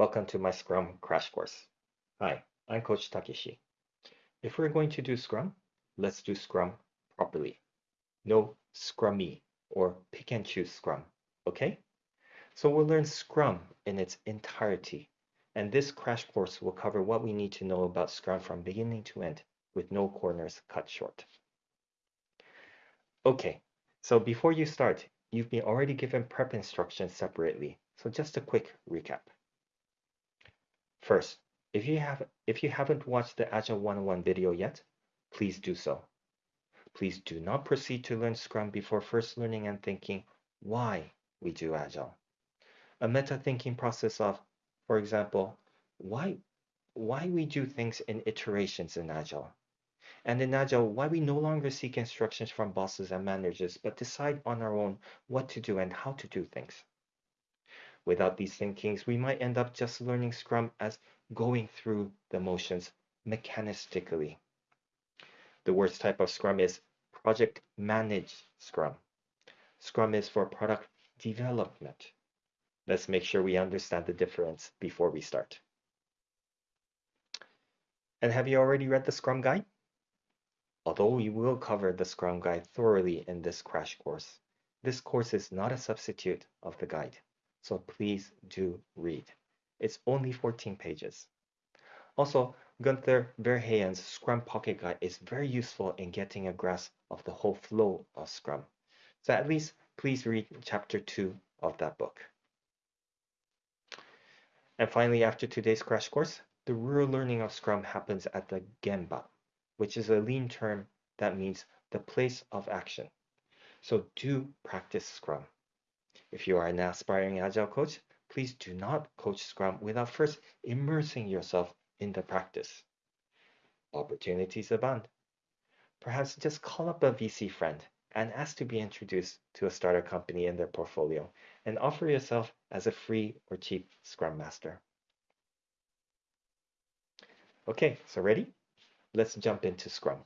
Welcome to my Scrum crash course. Hi, I'm Coach Takeshi. If we're going to do Scrum, let's do Scrum properly. No Scrummy or pick and choose Scrum, okay? So we'll learn Scrum in its entirety. And this crash course will cover what we need to know about Scrum from beginning to end with no corners cut short. Okay, so before you start, you've been already given prep instructions separately. So just a quick recap. First, if you have if you haven't watched the Agile 101 video yet, please do so. Please do not proceed to learn Scrum before first learning and thinking why we do Agile. A meta thinking process of, for example, why why we do things in iterations in Agile. And in Agile, why we no longer seek instructions from bosses and managers, but decide on our own what to do and how to do things. Without these thinkings, we might end up just learning Scrum as going through the motions mechanistically. The worst type of Scrum is project managed Scrum. Scrum is for product development. Let's make sure we understand the difference before we start. And have you already read the Scrum Guide? Although we will cover the Scrum Guide thoroughly in this crash course, this course is not a substitute of the guide, so please do read. It's only 14 pages. Also, Gunther Verheyen's Scrum Pocket Guide is very useful in getting a grasp of the whole flow of Scrum. So at least please read chapter 2 of that book. And finally, after today's crash course, the real learning of Scrum happens at the Gemba, which is a lean term that means the place of action. So do practice Scrum. If you are an aspiring Agile coach, please do not coach Scrum without first immersing yourself in the practice. Opportunities abound. Perhaps just call up a VC friend and ask to be introduced to a starter company in their portfolio and offer yourself as a free or cheap Scrum Master. Okay, so ready? Let's jump into Scrum.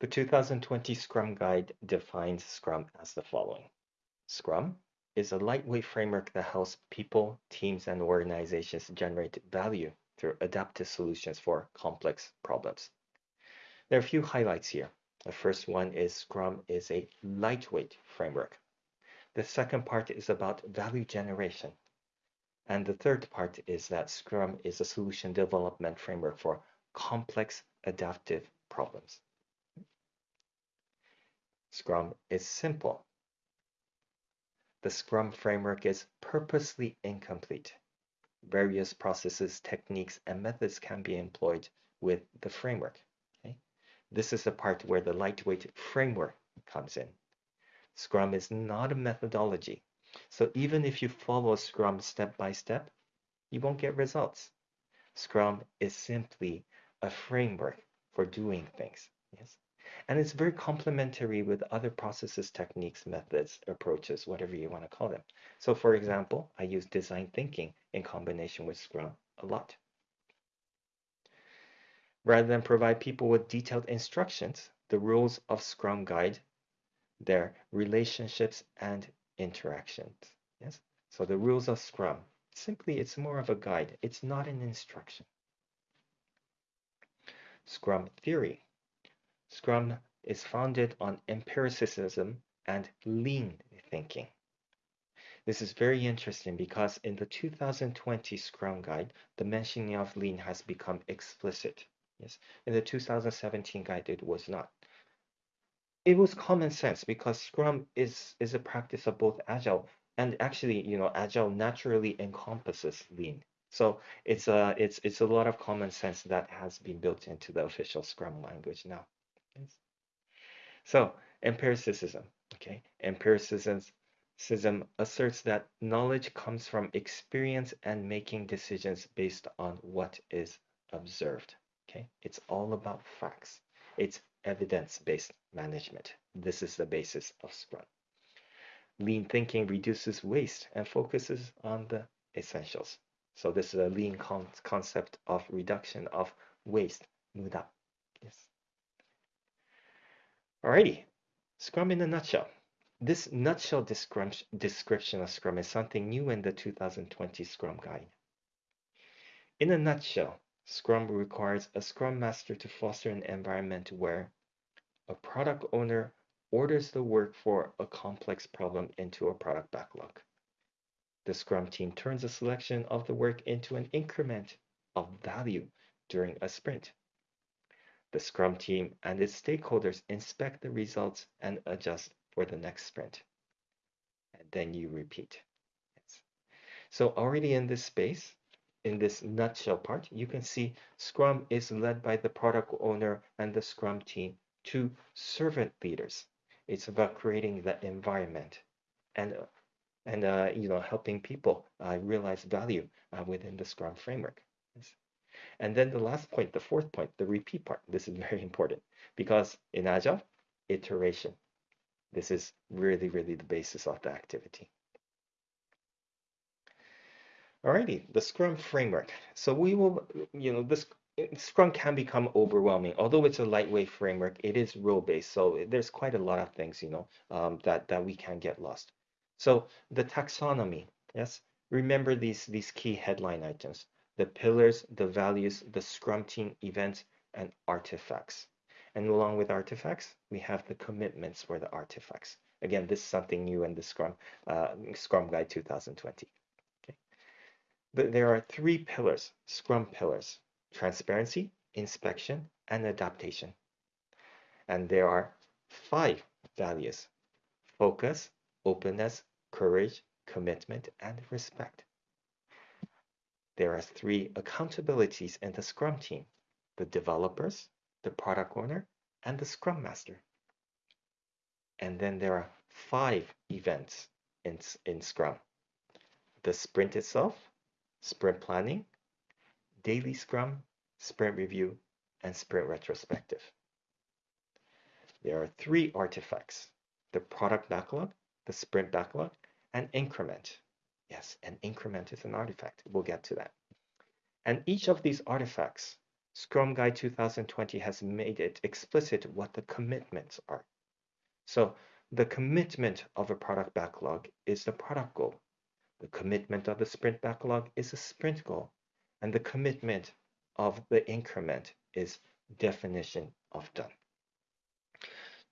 The 2020 Scrum Guide defines Scrum as the following. Scrum is a lightweight framework that helps people, teams, and organizations generate value through adaptive solutions for complex problems. There are a few highlights here. The first one is Scrum is a lightweight framework. The second part is about value generation. And the third part is that Scrum is a solution development framework for complex adaptive problems. Scrum is simple. The Scrum framework is purposely incomplete. Various processes, techniques, and methods can be employed with the framework. Okay? This is the part where the lightweight framework comes in. Scrum is not a methodology. So even if you follow Scrum step by step, you won't get results. Scrum is simply a framework for doing things. Yes. And it's very complementary with other processes, techniques, methods, approaches, whatever you want to call them. So for example, I use design thinking in combination with Scrum a lot. Rather than provide people with detailed instructions, the rules of Scrum guide their relationships and interactions. Yes. So the rules of Scrum, simply it's more of a guide. It's not an instruction. Scrum theory. Scrum is founded on empiricism and lean thinking. This is very interesting because in the 2020 Scrum Guide, the mentioning of lean has become explicit. Yes, in the 2017 guide, it was not it was common sense because Scrum is is a practice of both Agile and actually, you know, Agile naturally encompasses Lean. So it's a it's it's a lot of common sense that has been built into the official Scrum language now. So empiricism, okay, empiricism asserts that knowledge comes from experience and making decisions based on what is observed. Okay, it's all about facts. It's evidence-based management. This is the basis of Scrum. Lean thinking reduces waste and focuses on the essentials. So this is a lean con concept of reduction of waste. Yes. Alrighty, Scrum in a nutshell. this nutshell description of Scrum is something new in the 2020 Scrum Guide. In a nutshell, Scrum requires a Scrum Master to foster an environment where a product owner orders the work for a complex problem into a product backlog. The Scrum team turns a selection of the work into an increment of value during a sprint. The Scrum team and its stakeholders inspect the results and adjust for the next sprint. And then you repeat. So already in this space, in this nutshell part, you can see Scrum is led by the product owner and the Scrum team to servant leaders. It's about creating the environment and and uh, you know helping people uh, realize value uh, within the Scrum framework. And then the last point, the fourth point, the repeat part. This is very important because in Agile, iteration. This is really, really the basis of the activity. Alrighty, the Scrum framework. So we will, you know, this Scrum can become overwhelming. Although it's a lightweight framework, it is rule-based. So there's quite a lot of things, you know, um, that, that we can get lost. So the taxonomy, yes, remember these, these key headline items, the pillars, the values, the Scrum team events, and artifacts. And along with artifacts, we have the commitments for the artifacts. Again, this is something new in the Scrum, uh, Scrum Guide 2020. Okay. But there are three pillars, Scrum pillars, transparency, inspection, and adaptation. And there are five values, focus, openness, courage, commitment, and respect. There are three accountabilities in the Scrum team, the developers, the product owner, and the scrum master. And then there are five events in, in Scrum. The sprint itself, sprint planning, daily Scrum, sprint review, and sprint retrospective. There are three artifacts, the product backlog, the sprint backlog, and increment. Yes, an increment is an artifact. We'll get to that. And each of these artifacts Scrum Guide 2020 has made it explicit what the commitments are. So the commitment of a product backlog is the product goal. The commitment of the sprint backlog is a sprint goal. And the commitment of the increment is definition of done.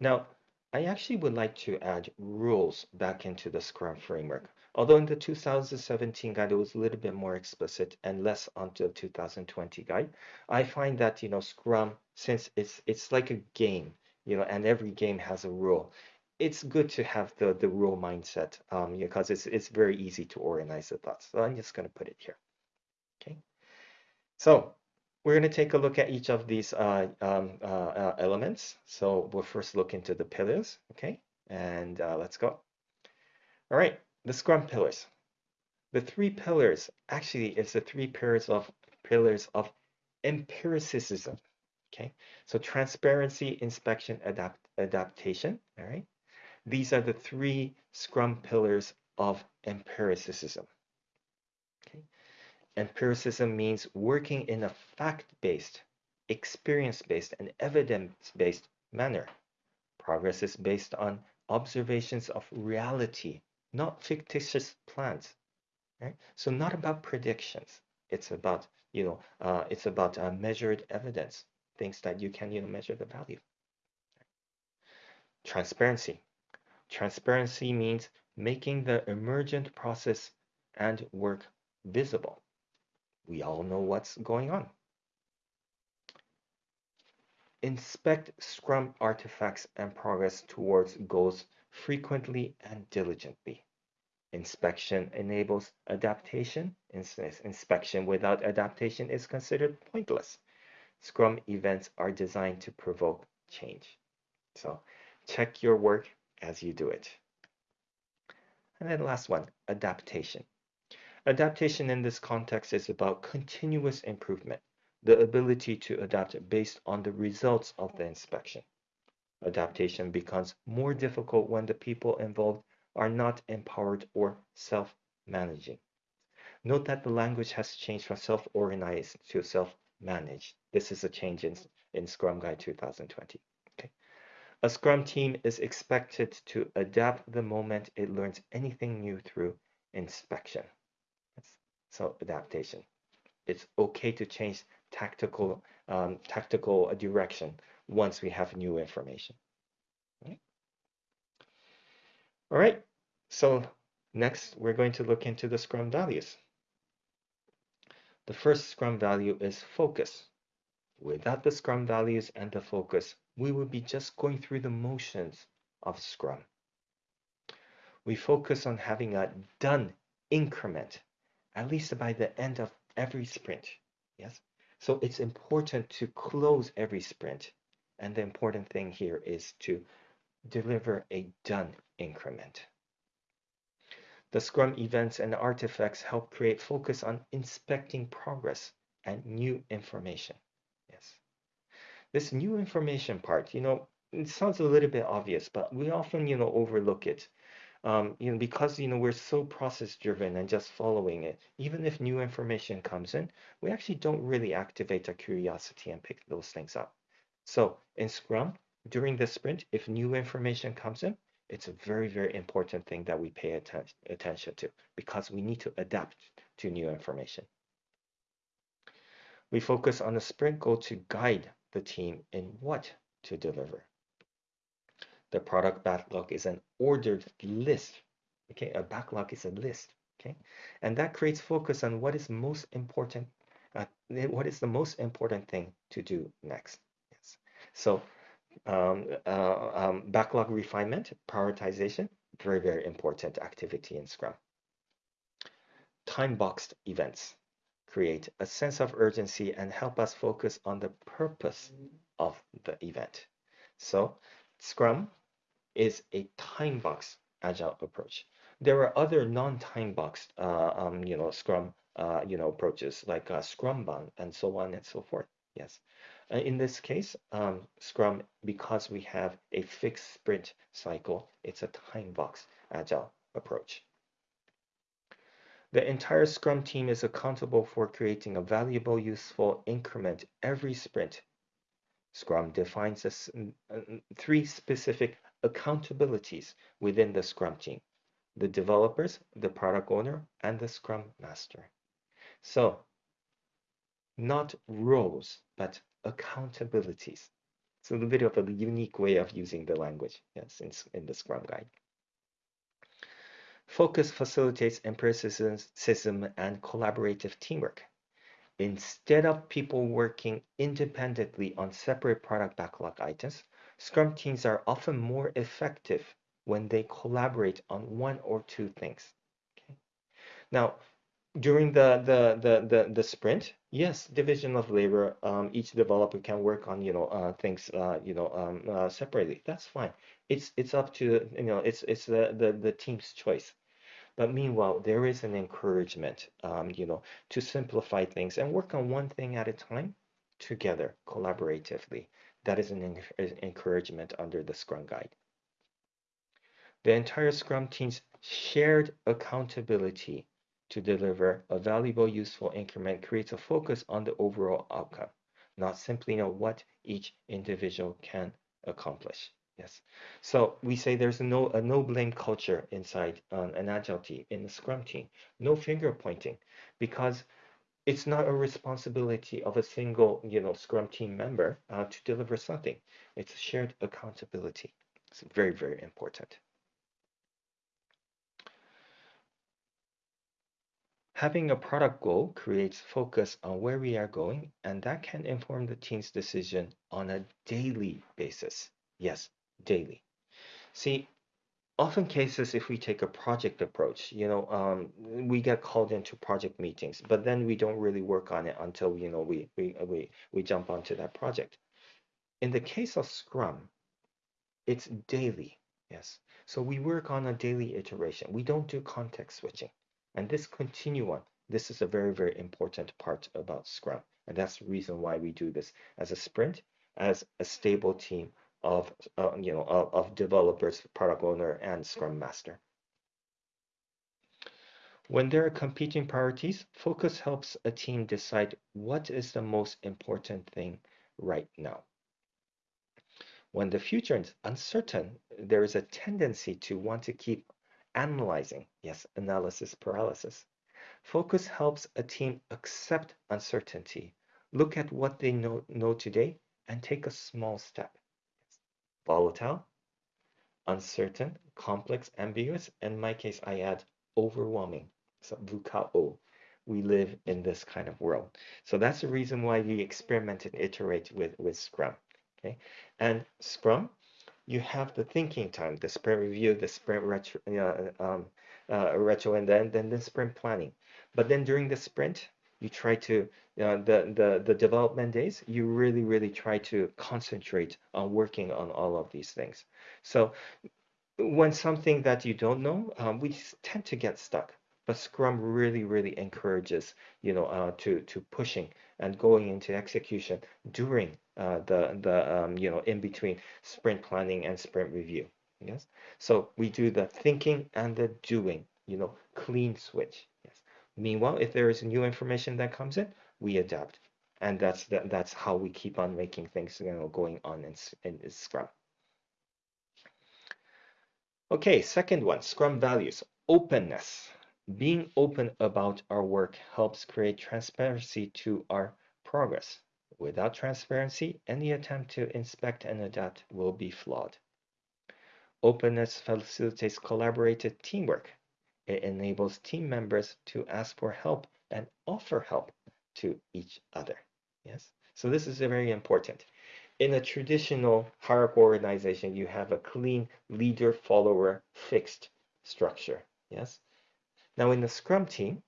Now, I actually would like to add rules back into the Scrum framework. Although in the 2017 guide, it was a little bit more explicit and less onto the 2020 guide. I find that, you know, Scrum, since it's it's like a game, you know, and every game has a rule, it's good to have the, the rule mindset um, because it's, it's very easy to organize the thoughts. So I'm just going to put it here. Okay. So we're going to take a look at each of these uh, um, uh, uh, elements. So we'll first look into the pillars. Okay. And uh, let's go. All right the Scrum pillars. The three pillars actually is the three pillars of pillars of empiricism. Okay, so transparency, inspection, adapt, adaptation. All right, these are the three Scrum pillars of empiricism. Empiricism means working in a fact-based, experience-based, and evidence-based manner. Progress is based on observations of reality not fictitious plans. Right? So not about predictions. It's about you know uh, it's about uh, measured evidence, things that you can you know measure the value. Transparency. Transparency means making the emergent process and work visible. We all know what's going on. Inspect Scrum artifacts and progress towards goals frequently and diligently. Inspection enables adaptation. Inspection without adaptation is considered pointless. Scrum events are designed to provoke change. So check your work as you do it. And then last one, adaptation. Adaptation in this context is about continuous improvement, the ability to adapt based on the results of the inspection. Adaptation becomes more difficult when the people involved are not empowered or self-managing. Note that the language has changed from self-organized to self-managed. This is a change in, in Scrum Guide 2020. Okay. A Scrum team is expected to adapt the moment it learns anything new through inspection. So adaptation. It's okay to change tactical um, tactical direction once we have new information. Okay. All right. So next, we're going to look into the Scrum values. The first Scrum value is focus. Without the Scrum values and the focus, we would be just going through the motions of Scrum. We focus on having a done increment, at least by the end of every sprint. Yes. So it's important to close every sprint. And the important thing here is to deliver a done increment. The Scrum events and artifacts help create focus on inspecting progress and new information. Yes. This new information part, you know, it sounds a little bit obvious, but we often, you know, overlook it. Um, you know, because you know we're so process driven and just following it. Even if new information comes in, we actually don't really activate our curiosity and pick those things up. So in Scrum, during the sprint, if new information comes in, it's a very, very important thing that we pay atten attention to because we need to adapt to new information. We focus on the sprint goal to guide the team in what to deliver. The product backlog is an ordered list. Okay, a backlog is a list. Okay, and that creates focus on what is most important. Uh, what is the most important thing to do next? Yes. So um, uh, um, backlog refinement, prioritization, very, very important activity in Scrum. Time-boxed events create a sense of urgency and help us focus on the purpose of the event. So Scrum is a time box agile approach. There are other non-time boxed, uh, um, you know, Scrum, uh, you know, approaches like uh, Scrumban and so on and so forth. Yes. Uh, in this case, um, Scrum, because we have a fixed sprint cycle, it's a time box agile approach. The entire Scrum team is accountable for creating a valuable, useful increment every sprint. Scrum defines uh, three specific accountabilities within the Scrum team. The developers, the product owner, and the Scrum Master. So, not roles, but accountabilities. It's a little bit of a unique way of using the language, yes, in, in the Scrum Guide. Focus facilitates empiricism and collaborative teamwork. Instead of people working independently on separate product backlog items, Scrum teams are often more effective when they collaborate on one or two things. Okay? Now, during the, the, the, the, the sprint, yes, division of labor, um, each developer can work on, you know, uh, things, uh, you know, um, uh, separately. That's fine. It's, it's up to, you know, it's, it's the, the, the team's choice. But meanwhile, there is an encouragement, um, you know, to simplify things and work on one thing at a time together, collaboratively. That is an encouragement under the Scrum Guide. The entire Scrum team's shared accountability to deliver a valuable, useful increment creates a focus on the overall outcome, not simply know what each individual can accomplish. Yes. So we say there's a no a no blame culture inside um, an agile team in the Scrum team. No finger pointing, because it's not a responsibility of a single you know Scrum team member uh, to deliver something. It's shared accountability. It's very very important. Having a product goal creates focus on where we are going, and that can inform the team's decision on a daily basis. Yes, daily. See, often cases, if we take a project approach, you know, um, we get called into project meetings, but then we don't really work on it until, you know, we, we, we, we jump onto that project. In the case of Scrum, it's daily, yes. So we work on a daily iteration. We don't do context switching. And this continuum, this is a very, very important part about Scrum. And that's the reason why we do this as a sprint, as a stable team of, uh, you know, of, of developers, product owner, and Scrum Master. When there are competing priorities, focus helps a team decide what is the most important thing right now. When the future is uncertain, there is a tendency to want to keep analyzing. Yes, analysis paralysis. Focus helps a team accept uncertainty, look at what they know, know today, and take a small step. Volatile, uncertain, complex, ambiguous. In my case, I add overwhelming. So VUCA-O. We live in this kind of world. So that's the reason why we experiment and iterate with, with Scrum. Okay. And Scrum, you have the thinking time, the sprint review, the sprint retro, uh, um, uh, retro and then, then the sprint planning. But then during the sprint, you try to uh, the, the the development days you really really try to concentrate on working on all of these things. So when something that you don't know um, we tend to get stuck but scrum really really encourages you know uh, to to pushing and going into execution during uh, the the um, you know in between sprint planning and sprint review yes? So we do the thinking and the doing you know clean switch Meanwhile, if there is new information that comes in, we adapt. And that's that, that's how we keep on making things you know going on in, in Scrum. Okay, second one, Scrum values. Openness. Being open about our work helps create transparency to our progress. Without transparency, any attempt to inspect and adapt will be flawed. Openness facilitates collaborative teamwork it enables team members to ask for help and offer help to each other. Yes. So this is very important. In a traditional hierarchical organization, you have a clean leader follower fixed structure. Yes. Now in the Scrum team,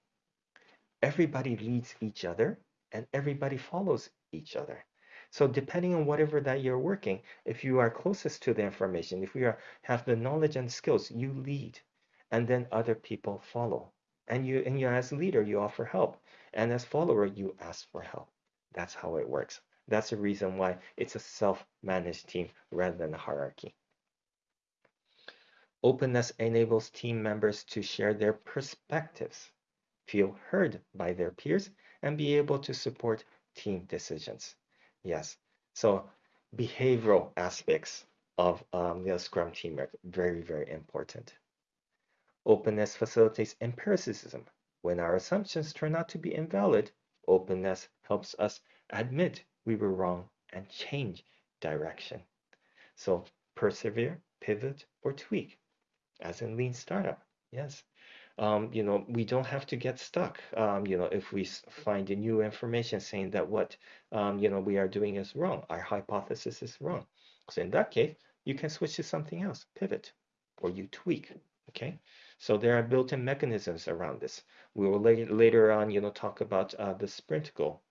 everybody leads each other and everybody follows each other. So depending on whatever that you're working, if you are closest to the information, if you are, have the knowledge and skills, you lead and then other people follow. And you, and you as leader, you offer help. And as follower, you ask for help. That's how it works. That's the reason why it's a self-managed team rather than a hierarchy. Openness enables team members to share their perspectives, feel heard by their peers, and be able to support team decisions. Yes, so behavioral aspects of um, the Scrum team are very, very important. Openness facilitates empiricism. When our assumptions turn out to be invalid, openness helps us admit we were wrong and change direction. So persevere, pivot, or tweak, as in lean startup. Yes. Um, you know, we don't have to get stuck. Um, you know, if we find a new information saying that what um, you know we are doing is wrong, our hypothesis is wrong. So in that case, you can switch to something else, pivot, or you tweak. Okay. So there are built-in mechanisms around this. We will later later on, you know, talk about uh, the sprint goal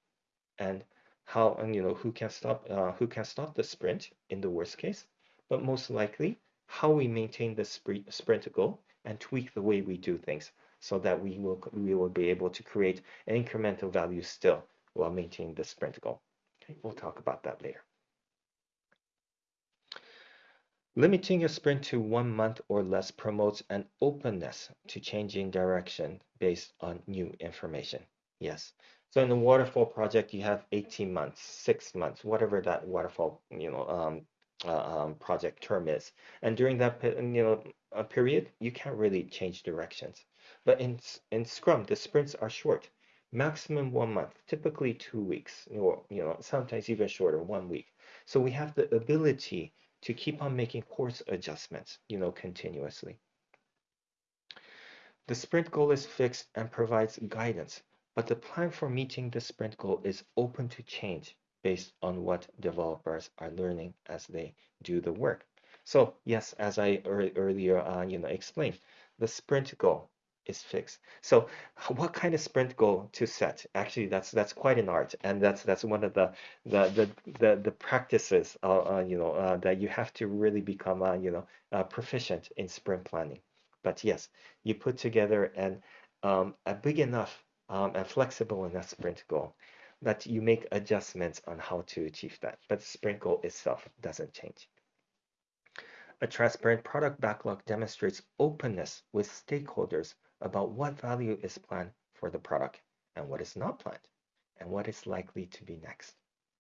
and how and you know who can stop uh, who can stop the sprint in the worst case, but most likely how we maintain the sprint sprint goal and tweak the way we do things so that we will we will be able to create an incremental value still while maintaining the sprint goal. Okay, we'll talk about that later. Limiting your sprint to one month or less promotes an openness to changing direction based on new information. Yes. So in the waterfall project, you have 18 months, six months, whatever that waterfall, you know, um, uh, um, project term is. And during that, you know, period, you can't really change directions. But in in Scrum, the sprints are short, maximum one month, typically two weeks, or you know, sometimes even shorter, one week. So we have the ability to keep on making course adjustments, you know, continuously. The sprint goal is fixed and provides guidance, but the plan for meeting the sprint goal is open to change based on what developers are learning as they do the work. So yes, as I earlier you know explained, the sprint goal is fixed. So what kind of sprint goal to set? Actually, that's that's quite an art, and that's that's one of the the the the, the practices uh, uh, you know uh, that you have to really become uh, you know uh, proficient in sprint planning. But yes, you put together an um, a big enough um, and flexible enough sprint goal that you make adjustments on how to achieve that. But the sprint goal itself doesn't change. A transparent product backlog demonstrates openness with stakeholders about what value is planned for the product and what is not planned and what is likely to be next.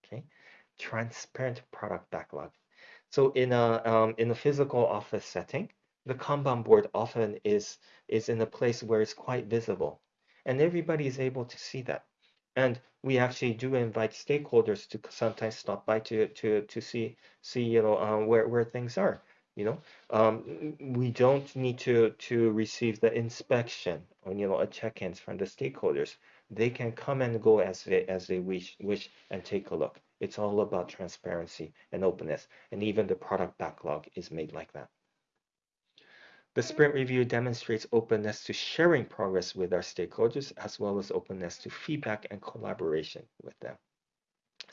Okay, transparent product backlog. So in a um, in a physical office setting, the Kanban board often is is in a place where it's quite visible, and everybody is able to see that. And we actually do invite stakeholders to sometimes stop by to to to see see you know uh, where where things are. You know, um, we don't need to to receive the inspection or you know a check-ins from the stakeholders. They can come and go as they as they wish wish and take a look. It's all about transparency and openness, and even the product backlog is made like that. The sprint review demonstrates openness to sharing progress with our stakeholders, as well as openness to feedback and collaboration with them.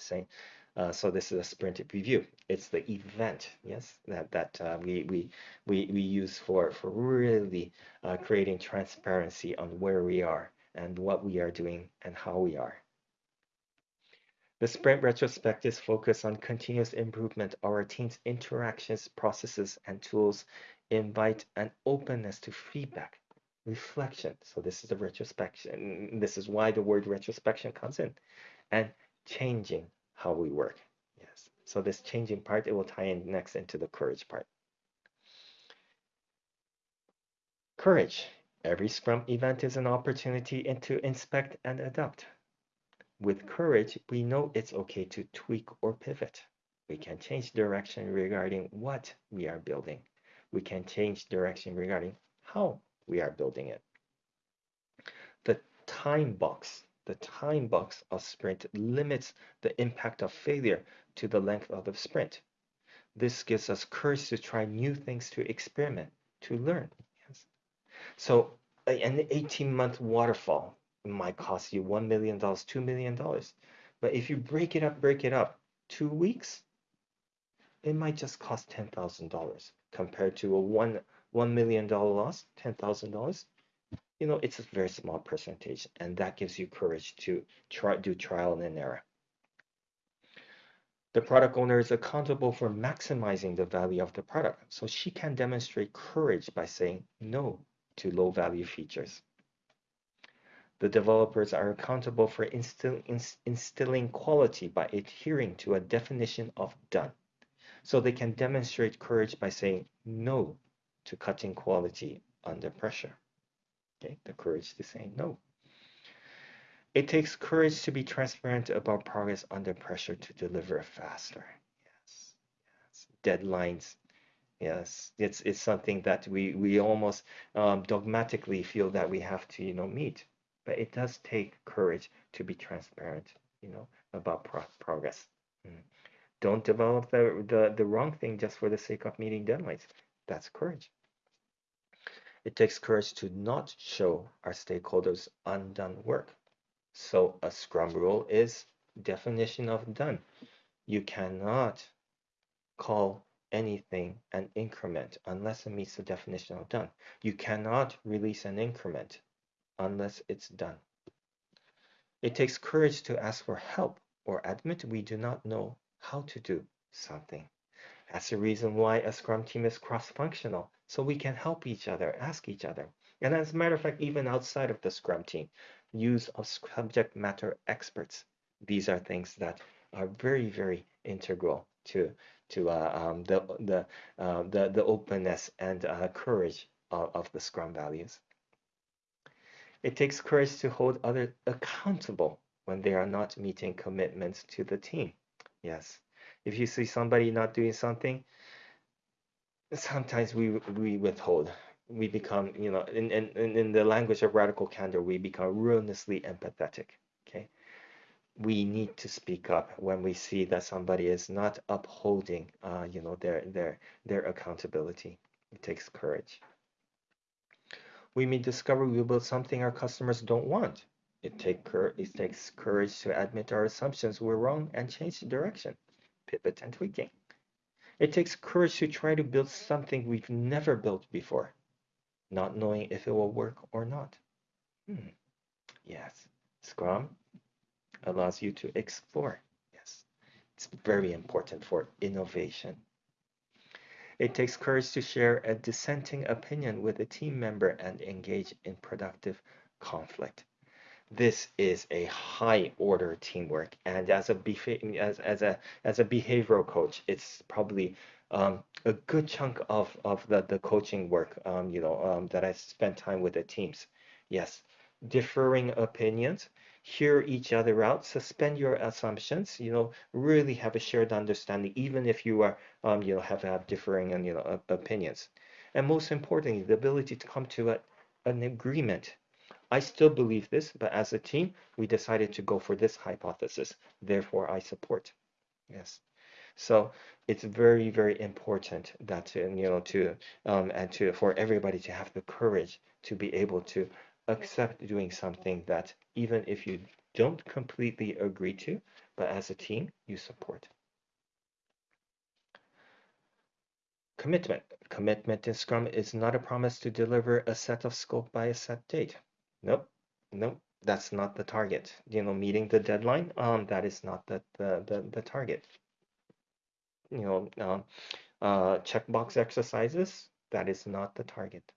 Same. Uh, so this is a sprint review. It's the event, yes, that that uh, we we we we use for for really uh, creating transparency on where we are and what we are doing and how we are. The sprint retrospectives focus on continuous improvement our team's interactions, processes, and tools, invite an openness to feedback, reflection. So this is the retrospection. This is why the word retrospection comes in. And changing how we work. Yes. So this changing part, it will tie in next into the courage part. Courage. Every Scrum event is an opportunity to inspect and adapt. With courage, we know it's okay to tweak or pivot. We can change direction regarding what we are building. We can change direction regarding how we are building it. The time box, the time box of sprint limits the impact of failure to the length of the sprint. This gives us courage to try new things, to experiment, to learn. Yes. So an 18 month waterfall might cost you $1 million, $2 million. But if you break it up, break it up, two weeks, it might just cost $10,000 compared to a one, $1 million loss, $10,000. You know, it's a very small percentage, and that gives you courage to try do trial and error. The product owner is accountable for maximizing the value of the product, so she can demonstrate courage by saying no to low value features. The developers are accountable for instill, instilling quality by adhering to a definition of done. So they can demonstrate courage by saying no to cutting quality under pressure. Okay, the courage to say no. It takes courage to be transparent about progress under pressure to deliver faster. Yes, yes. Deadlines. Yes, it's it's something that we we almost um, dogmatically feel that we have to you know meet but it does take courage to be transparent, you know, about pro progress. Mm. Don't develop the, the, the wrong thing just for the sake of meeting deadlines. That's courage. It takes courage to not show our stakeholders undone work. So a scrum rule is definition of done. You cannot call anything an increment unless it meets the definition of done. You cannot release an increment unless it's done. It takes courage to ask for help or admit we do not know how to do something. That's the reason why a Scrum team is cross-functional, so we can help each other, ask each other. And as a matter of fact, even outside of the Scrum team, use of subject matter experts. These are things that are very, very integral to to uh, um, the the, uh, the the openness and uh, courage of, of the Scrum values. It takes courage to hold others accountable when they are not meeting commitments to the team. Yes. If you see somebody not doing something, sometimes we we withhold. We become, you know, in, in, in the language of radical candor, we become ruinously empathetic. Okay. We need to speak up when we see that somebody is not upholding, uh, you know, their their their accountability. It takes courage we may discover we built something our customers don't want. It, take cur- it takes courage to admit our assumptions were wrong and change the direction, pivot and tweaking. It takes courage to try to build something we've never built before, not knowing if it will work or not. Hmm. Yes, Scrum allows you to explore. Yes, it's very important for innovation. It takes courage to share a dissenting opinion with a team member and engage in productive conflict. This is a high order teamwork, and as a as, as a as a behavioral coach, it's probably um, a good chunk of, of the, the coaching work, um, you know, um, that I spent time with the teams. Yes, differing opinions, hear each other out, suspend your assumptions, you know, really have a shared understanding, even if you are, um, you know, have, have differing and, you know, opinions. And most importantly, the ability to come to a, an agreement. I still believe this, but as a team, we decided to go for this hypothesis. Therefore, I support. Yes. So it's very, very important that you know to um, and to for everybody to have the courage to be able to accept doing something that even if you don't completely agree to, but as a team you support. Commitment. Commitment in Scrum is not a promise to deliver a set of scope by a set date. Nope. Nope. That's not the target. You know, meeting the deadline, um, that is not the, the, the, the target you know, uh, uh, checkbox exercises, that is not the target.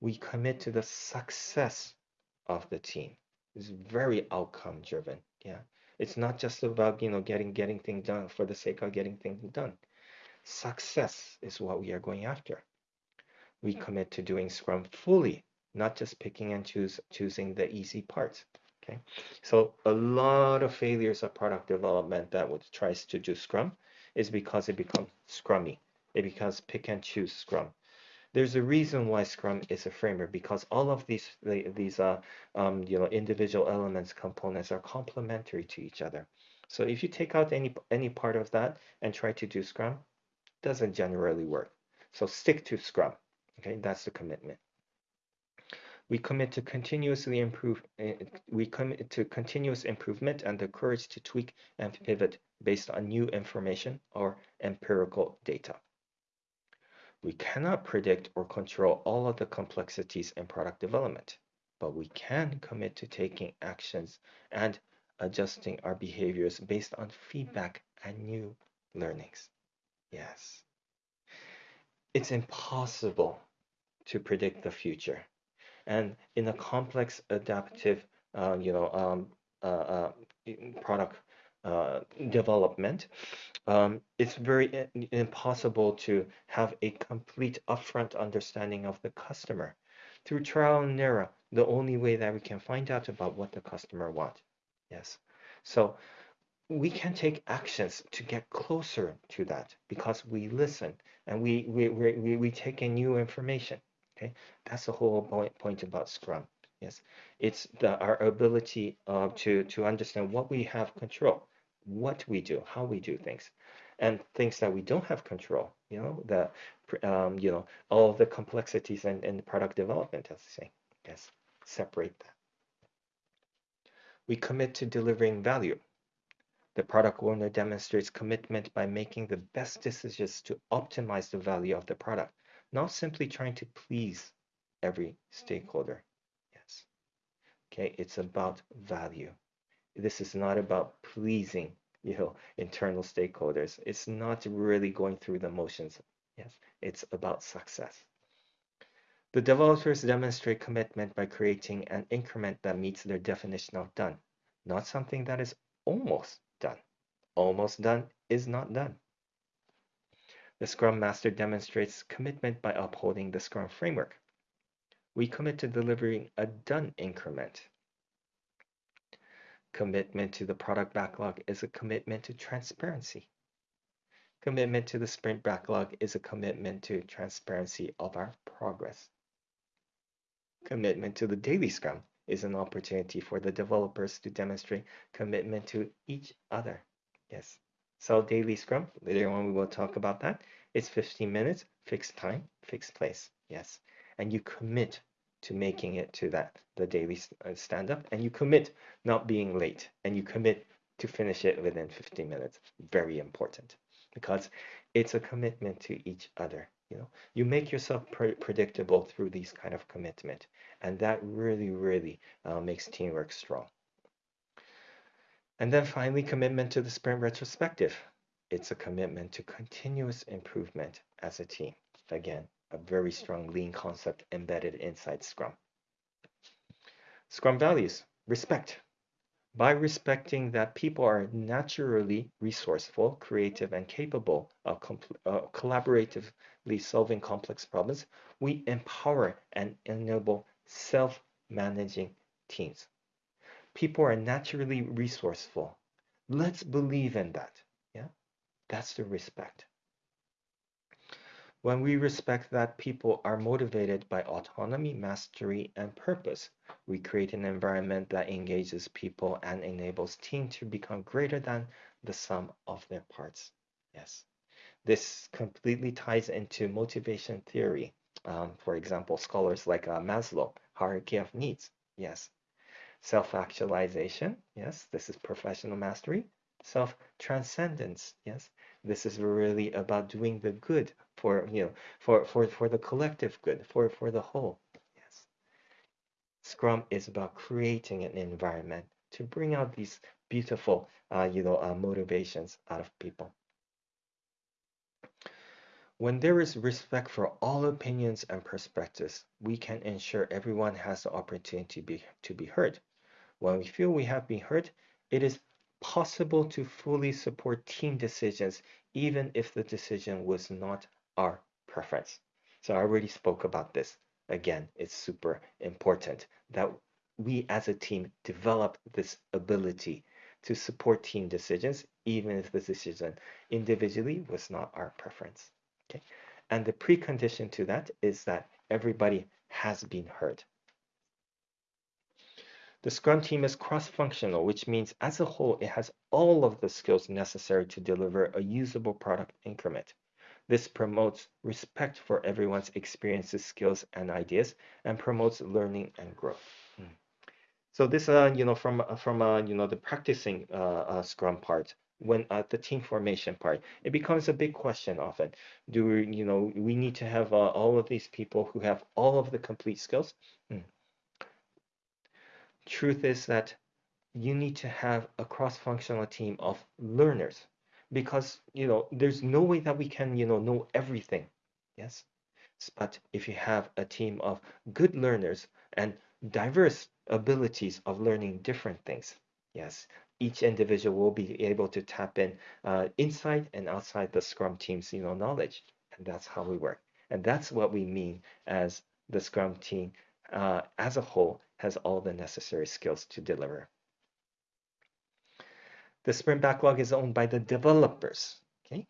We commit to the success of the team. It's very outcome driven. Yeah. It's not just about, you know, getting getting things done for the sake of getting things done. Success is what we are going after. We commit to doing Scrum fully, not just picking and choose choosing the easy parts. Okay. So a lot of failures of product development that would tries to do Scrum is because it becomes scrummy. It becomes pick and choose scrum. There's a reason why Scrum is a framework because all of these these uh, um, you know individual elements components are complementary to each other. So if you take out any any part of that and try to do Scrum, doesn't generally work. So stick to Scrum. Okay, that's the commitment. We commit to continuously improve. Uh, we commit to continuous improvement and the courage to tweak and pivot based on new information or empirical data. We cannot predict or control all of the complexities in product development, but we can commit to taking actions and adjusting our behaviors based on feedback and new learnings. Yes. It's impossible to predict the future. And in a complex adaptive, uh, you know, um, uh, uh, product uh, development, um, it's very impossible to have a complete upfront understanding of the customer. Through trial and error, the only way that we can find out about what the customer wants. Yes. So we can take actions to get closer to that because we listen and we we, we, we take in new information. Okay, that's the whole point, point about Scrum. Yes, it's the, our ability uh, to to understand what we have control what we do, how we do things, and things that we don't have control. You know, the um, you know all the complexities and, and product development, as I say. Yes, separate that. We commit to delivering value. The product owner demonstrates commitment by making the best decisions to optimize the value of the product, not simply trying to please every stakeholder. Yes. Okay, it's about value. This is not about pleasing you know internal stakeholders. It's not really going through the motions. Yes it's about success. The developers demonstrate commitment by creating an increment that meets their definition of done not something that is almost done. Almost done is not done the scrum master demonstrates commitment by upholding the scrum framework we commit to delivering a done increment Commitment to the product backlog is a commitment to transparency. Commitment to the sprint backlog is a commitment to transparency of our progress. Commitment to the daily scrum is an opportunity for the developers to demonstrate commitment to each other. Yes. So daily scrum, later on we will talk about that. It's 15 minutes, fixed time, fixed place. Yes. And you commit to making it to that the daily uh, stand up and you commit not being late and you commit to finish it within 15 minutes very important because it's a commitment to each other you know you make yourself pre predictable through these kind of commitment and that really really uh, makes teamwork strong and then finally commitment to the sprint retrospective it's a commitment to continuous improvement as a team again a very strong lean concept embedded inside Scrum. Scrum values, respect. by respecting that people are naturally resourceful, creative, and capable of uh, collaboratively solving complex problems, we empower and enable self-managing teams. People are naturally resourceful. Let's believe in that. Yeah, that's the respect. When we respect that people are motivated by autonomy, mastery, and purpose, we create an environment that engages people and enables teams to become greater than the sum of their parts. Yes. This completely ties into motivation theory. Um, for example, scholars like uh, Maslow, hierarchy of needs. Yes. Self-actualization. Yes. This is professional mastery. Self-transcendence. Yes. This is really about doing the good for you know for for for the collective good for for the whole yes scrum is about creating an environment to bring out these beautiful uh, you know uh, motivations out of people when there is respect for all opinions and perspectives we can ensure everyone has the opportunity to be to be heard when we feel we have been heard it is possible to fully support team decisions even if the decision was not our preference. So I already spoke about this. Again, it's super important that we as a team develop this ability to support team decisions, even if the decision individually was not our preference. Okay. And the precondition to that is that everybody has been heard. The Scrum team is cross-functional, which means as a whole, it has all of the skills necessary to deliver a usable product increment. This promotes respect for everyone's experiences, skills, and ideas, and promotes learning and growth. Mm. So this, uh, you know, from uh, from uh, you know the practicing uh, uh, Scrum part, when uh, the team formation part, it becomes a big question often. Do we, you know, we need to have uh, all of these people who have all of the complete skills? Mm. Truth is that you need to have a cross-functional team of learners because you know there's no way that we can you know know everything yes but if you have a team of good learners and diverse abilities of learning different things yes each individual will be able to tap in uh, inside and outside the scrum team's you know knowledge and that's how we work and that's what we mean as the scrum team uh, as a whole has all the necessary skills to deliver the sprint backlog is owned by the developers. Okay,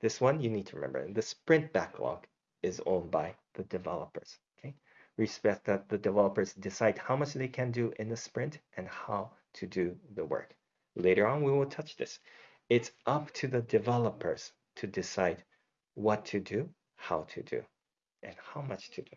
this one you need to remember. The sprint backlog is owned by the developers. Okay, respect that the developers decide how much they can do in the sprint and how to do the work. Later on, we will touch this. It's up to the developers to decide what to do, how to do, and how much to do.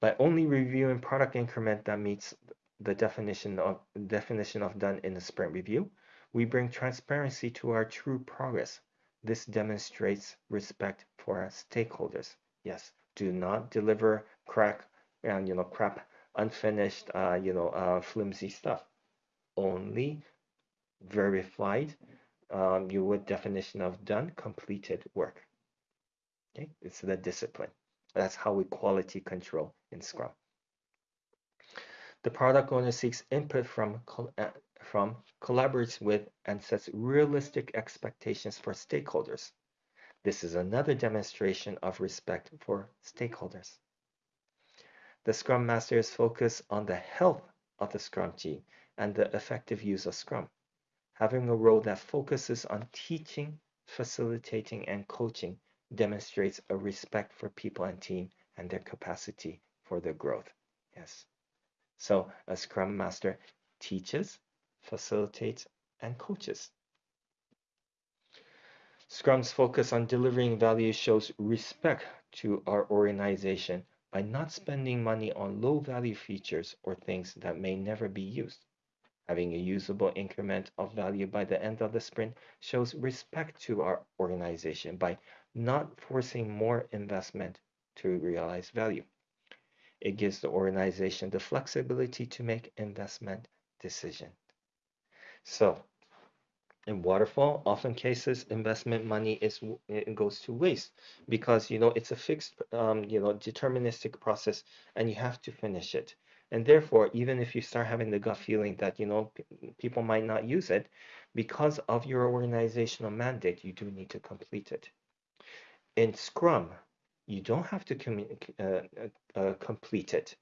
By only reviewing product increment that meets the definition of definition of done in the sprint review, we bring transparency to our true progress. This demonstrates respect for our stakeholders. Yes, do not deliver crack and you know crap, unfinished, uh, you know, uh, flimsy stuff. Only verified, um, you would definition of done, completed work. Okay, it's the discipline. That's how we quality control in Scrum. The product owner seeks input from, uh, from, collaborates with, and sets realistic expectations for stakeholders. This is another demonstration of respect for stakeholders. The Scrum Master is focused on the health of the Scrum team and the effective use of Scrum, having a role that focuses on teaching, facilitating, and coaching demonstrates a respect for people and team and their capacity for their growth. Yes. So a Scrum Master teaches, facilitates, and coaches. Scrum's focus on delivering value shows respect to our organization by not spending money on low value features or things that may never be used. Having a usable increment of value by the end of the sprint shows respect to our organization by not forcing more investment to realize value. It gives the organization the flexibility to make investment decision. So in waterfall, often cases investment money is it goes to waste because you know it's a fixed um, you know deterministic process and you have to finish it. And therefore, even if you start having the gut feeling that, you know, people might not use it, because of your organizational mandate, you do need to complete it. In Scrum, you don't have to uh, uh, uh, complete it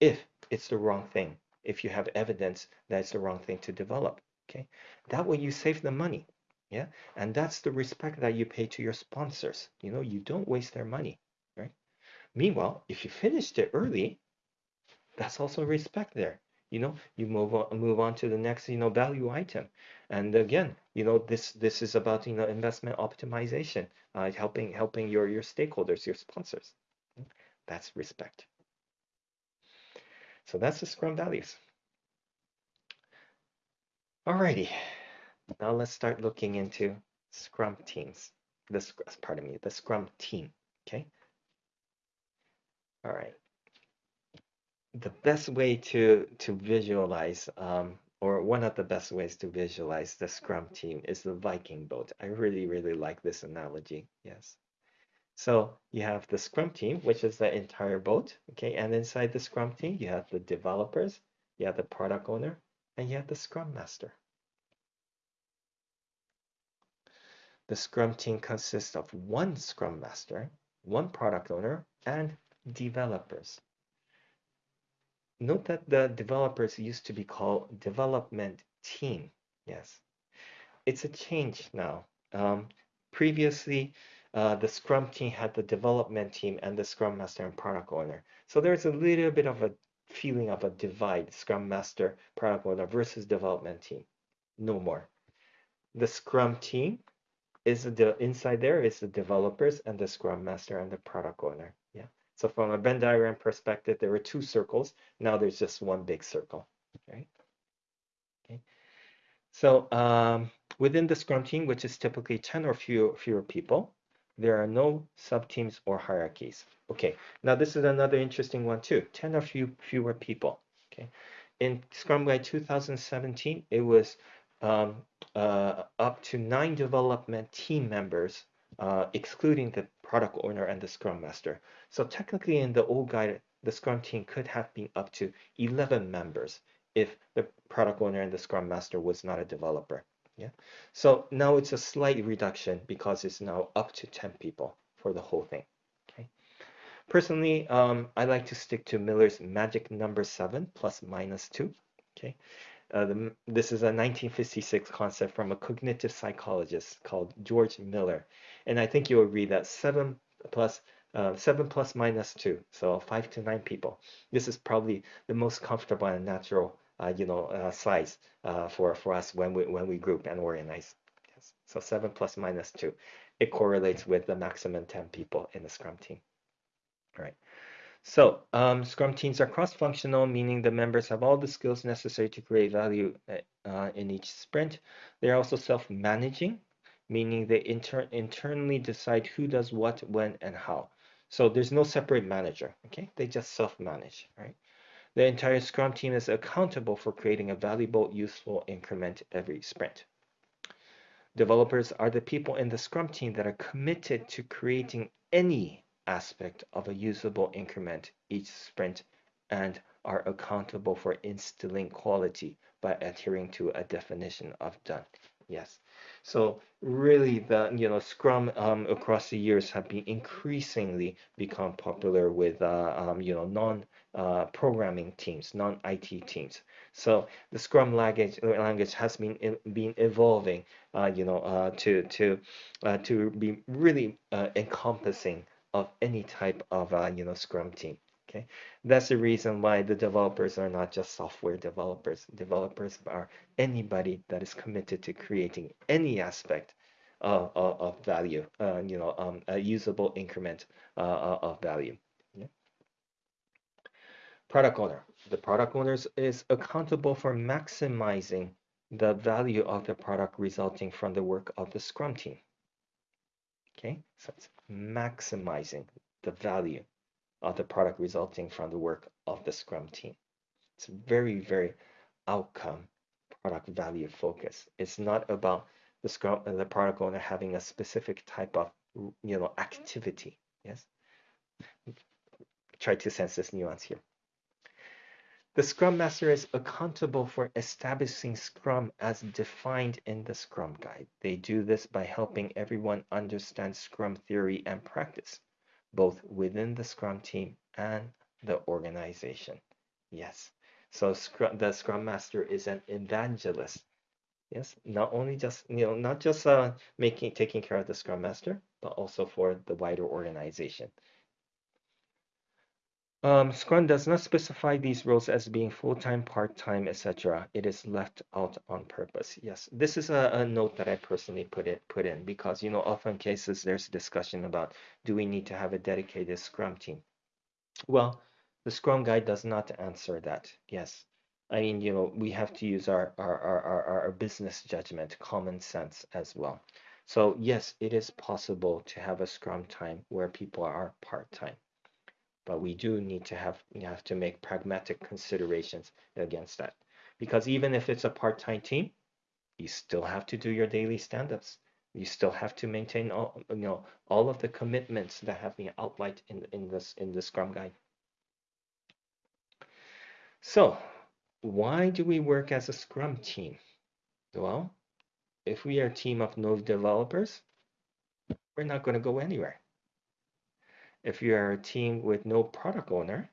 if it's the wrong thing, if you have evidence that it's the wrong thing to develop. Okay, that way you save the money. Yeah, and that's the respect that you pay to your sponsors. You know, you don't waste their money, right? Meanwhile, if you finished it early, that's also respect there. You know, you move on, move on to the next, you know, value item. And again, you know, this this is about you know investment optimization, uh, helping helping your your stakeholders, your sponsors. That's respect. So that's the Scrum values. Alrighty, now let's start looking into Scrum teams. This, pardon me, the Scrum team. Okay. All right. The best way to to visualize, um, or one of the best ways to visualize the Scrum team is the Viking boat. I really, really like this analogy. Yes. So you have the Scrum team, which is the entire boat. Okay, and inside the Scrum team, you have the developers, you have the product owner, and yet the Scrum Master. The Scrum team consists of one Scrum Master, one product owner, and developers. Note that the developers used to be called development team. Yes, it's a change now. Um, previously, uh, the Scrum team had the development team and the Scrum Master and product owner. So there's a little bit of a feeling of a divide, Scrum Master, product owner versus development team. No more. The Scrum team is the inside there is the developers and the Scrum Master and the product owner. Yeah. So from a Venn diagram perspective, there were two circles. Now there's just one big circle. Right. Okay. So um, within the Scrum team, which is typically 10 or fewer, fewer people, there are no subteams or hierarchies. Okay, now this is another interesting one too. 10 or few, fewer people. Okay, in Scrum Guide 2017, it was um, uh, up to nine development team members, uh, excluding the product owner and the Scrum Master. So technically in the old guide, the Scrum team could have been up to 11 members if the product owner and the Scrum Master was not a developer. Yeah. So now it's a slight reduction because it's now up to 10 people for the whole thing. Okay. Personally, um, I like to stick to Miller's magic number seven plus minus two. Okay. Uh, the, this is a 1956 concept from a cognitive psychologist called George Miller. And I think you'll agree that seven plus uh, 7 plus minus 2, so 5 to 9 people. This is probably the most comfortable and natural you know, uh, size uh, for, for us when we, when we group and organize. Yes. So 7 plus minus 2. It correlates with the maximum 10 people in the Scrum team. All right. So um, Scrum teams are cross-functional, meaning the members have all the skills necessary to create value uh, in each sprint. They're also self-managing, meaning they inter internally decide who does what, when, and how. So there's no separate manager, okay? They just self-manage, right? The entire Scrum team is accountable for creating a valuable, useful increment every sprint. Developers are the people in the Scrum team that are committed to creating any aspect of a usable increment each sprint and are accountable for instilling quality by adhering to a definition of done. Yes. So really the, you know, Scrum um, across the years have been increasingly become popular with, uh, um, you know, non uh, programming teams, non-IT teams. So the Scrum language, language has been been evolving, uh, you know, uh, to to uh, to be really uh, encompassing of any type of uh, you know Scrum team. Okay, that's the reason why the developers are not just software developers. Developers are anybody that is committed to creating any aspect of, of, of value, uh, you know, um, a usable increment of value product owner. The product owner is accountable for maximizing the value of the product resulting from the work of the Scrum team. Okay, so it's maximizing the value of the product resulting from the work of the Scrum team. It's very, very outcome product value focus. It's not about the Scrum, the product owner having a specific type of you know activity. Yes, try to sense this nuance here. The Scrum Master is accountable for establishing Scrum as defined in the Scrum Guide. They do this by helping everyone understand Scrum theory and practice, both within the Scrum team and the organization. Yes, so Scrum, the Scrum Master is an evangelist. Yes, not only just you know not just uh, making taking care of the Scrum Master, but also for the wider organization. Um, Scrum does not specify these roles as being full-time, part-time, etc. It is left out on purpose. Yes, this is a, a, note that I personally put it put in because you know often cases there's a discussion about do we need to have a dedicated Scrum team? Well, the Scrum Guide does not answer that. Yes, I mean you know we have to use our our our, our, our business judgment, common sense as well. So yes, it is possible to have a Scrum time where people are part-time but we do need to have you have to make pragmatic considerations against that. Because even if it's a part-time team you still have to do your daily stand-ups. You still have to maintain all you know all of the commitments that have been outlined in in this in the scrum guide. So why do we work as a scrum team? Well if we are a team of no developers we're not going to go anywhere if you are a team with no product owner,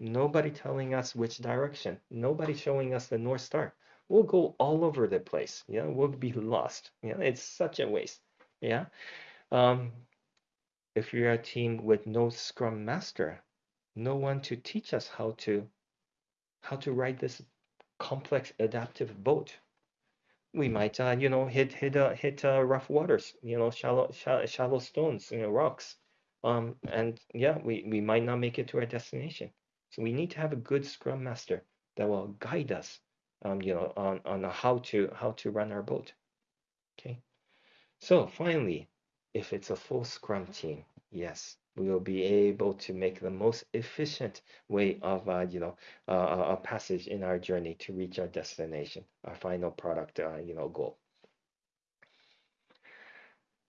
nobody telling us which direction, nobody showing us the North Star, we'll go all over the place. Yeah, we'll be lost. Yeah, it's such a waste. Yeah. Um, if you're a team with no Scrum Master, no one to teach us how to how to ride this complex adaptive boat. We might, uh, you know, hit hit uh, hit uh, rough waters, you know, shallow, shallow shallow stones, you know, rocks um, and yeah, we, we might not make it to our destination. So we need to have a good Scrum Master that will guide us, um, you know, on, on how to how to run our boat. Okay. So finally, if it's a full Scrum team, yes, we will be able to make the most efficient way of, uh, you know, uh, a passage in our journey to reach our destination, our final product, uh, you know, goal.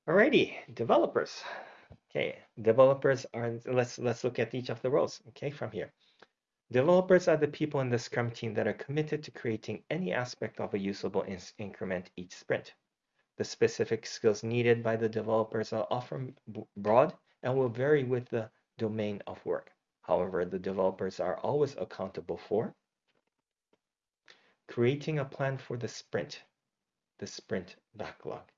Alrighty, developers. Okay, developers are, let's, let's look at each of the roles, okay, from here. Developers are the people in the Scrum team that are committed to creating any aspect of a usable in increment each sprint. The specific skills needed by the developers are often broad and will vary with the domain of work. However, the developers are always accountable for creating a plan for the sprint, the sprint backlog.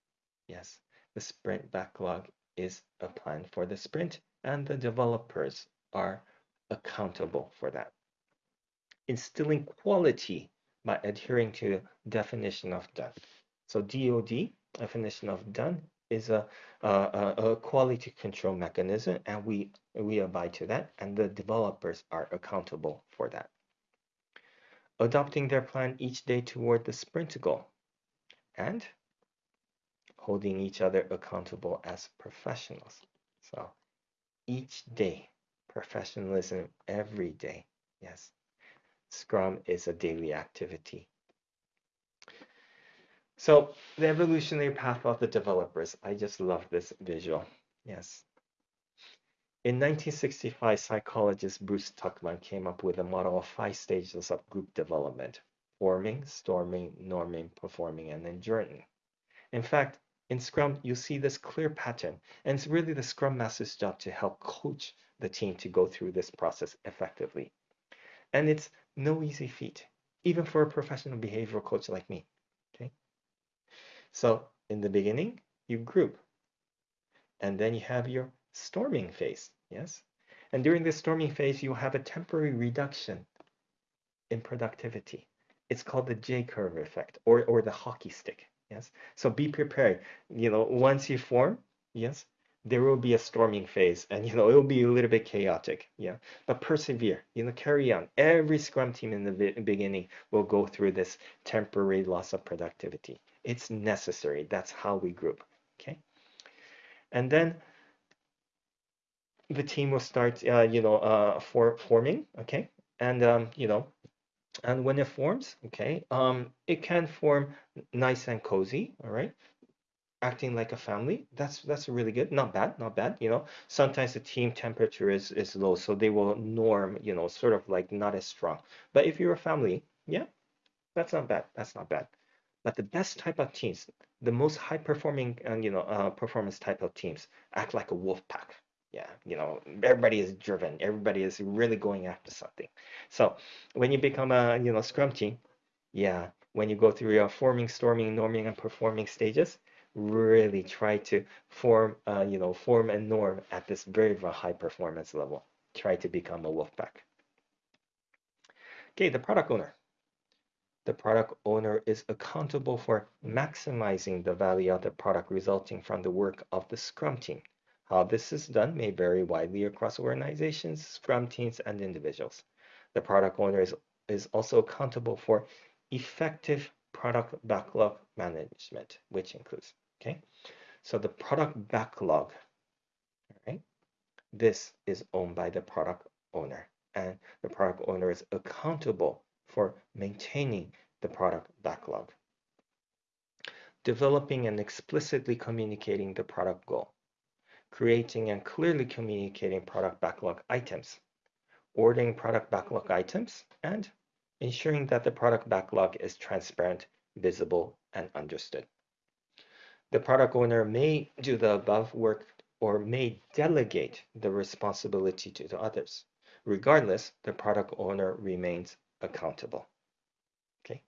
Yes, the sprint backlog is a plan for the sprint and the developers are accountable for that. Instilling quality by adhering to the definition of done. So DOD, definition of done, is a, a, a quality control mechanism and we, we abide to that and the developers are accountable for that. Adopting their plan each day toward the sprint goal. And holding each other accountable as professionals. So each day, professionalism every day. Yes, Scrum is a daily activity. So the evolutionary path of the developers, I just love this visual. Yes. In 1965, psychologist Bruce Tuckman came up with a model of five stages of group development, forming, storming, norming, performing, and adjourning. In fact, in Scrum, you see this clear pattern, and it's really the Scrum Master's job to help coach the team to go through this process effectively. And it's no easy feat, even for a professional behavioral coach like me. Okay. So in the beginning, you group, and then you have your storming phase. Yes. And during this storming phase, you have a temporary reduction in productivity. It's called the J curve effect or, or the hockey stick. Yes. So be prepared. You know, once you form, yes, there will be a storming phase and you know it will be a little bit chaotic. Yeah. But persevere. You know carry on. Every scrum team in the beginning will go through this temporary loss of productivity. It's necessary. That's how we group. Okay? And then the team will start uh, you know uh, for forming. Okay? And um, you know and when it forms, okay, um, it can form nice and cozy, all right? acting like a family. That's that's really good. Not bad, not bad. You know, sometimes the team temperature is is low, so they will norm. You know, sort of like not as strong. But if you're a family, yeah, that's not bad. That's not bad. But the best type of teams, the most high performing and you know uh, performance type of teams, act like a wolf pack. Yeah, you know, everybody is driven. Everybody is really going after something. So when you become a you know scrum team, yeah, when you go through your forming, storming, norming, and performing stages, really try to form, uh, you know, form and norm at this very, very high performance level. Try to become a wolf pack. Okay, the product owner. The product owner is accountable for maximizing the value of the product resulting from the work of the Scrum team. How this is done may vary widely across organizations, Scrum teams, and individuals. The product owner is, is also accountable for effective product backlog management, which includes, okay? So the product backlog, right? This is owned by the product owner and the product owner is accountable for maintaining the product backlog. Developing and explicitly communicating the product goal. Creating and clearly communicating product backlog items. Ordering product backlog mm-hmm. items and ensuring that the product backlog is transparent, visible, and understood. The product owner may do the above work or may delegate the responsibility to the others. Regardless, the product owner remains accountable. Okay,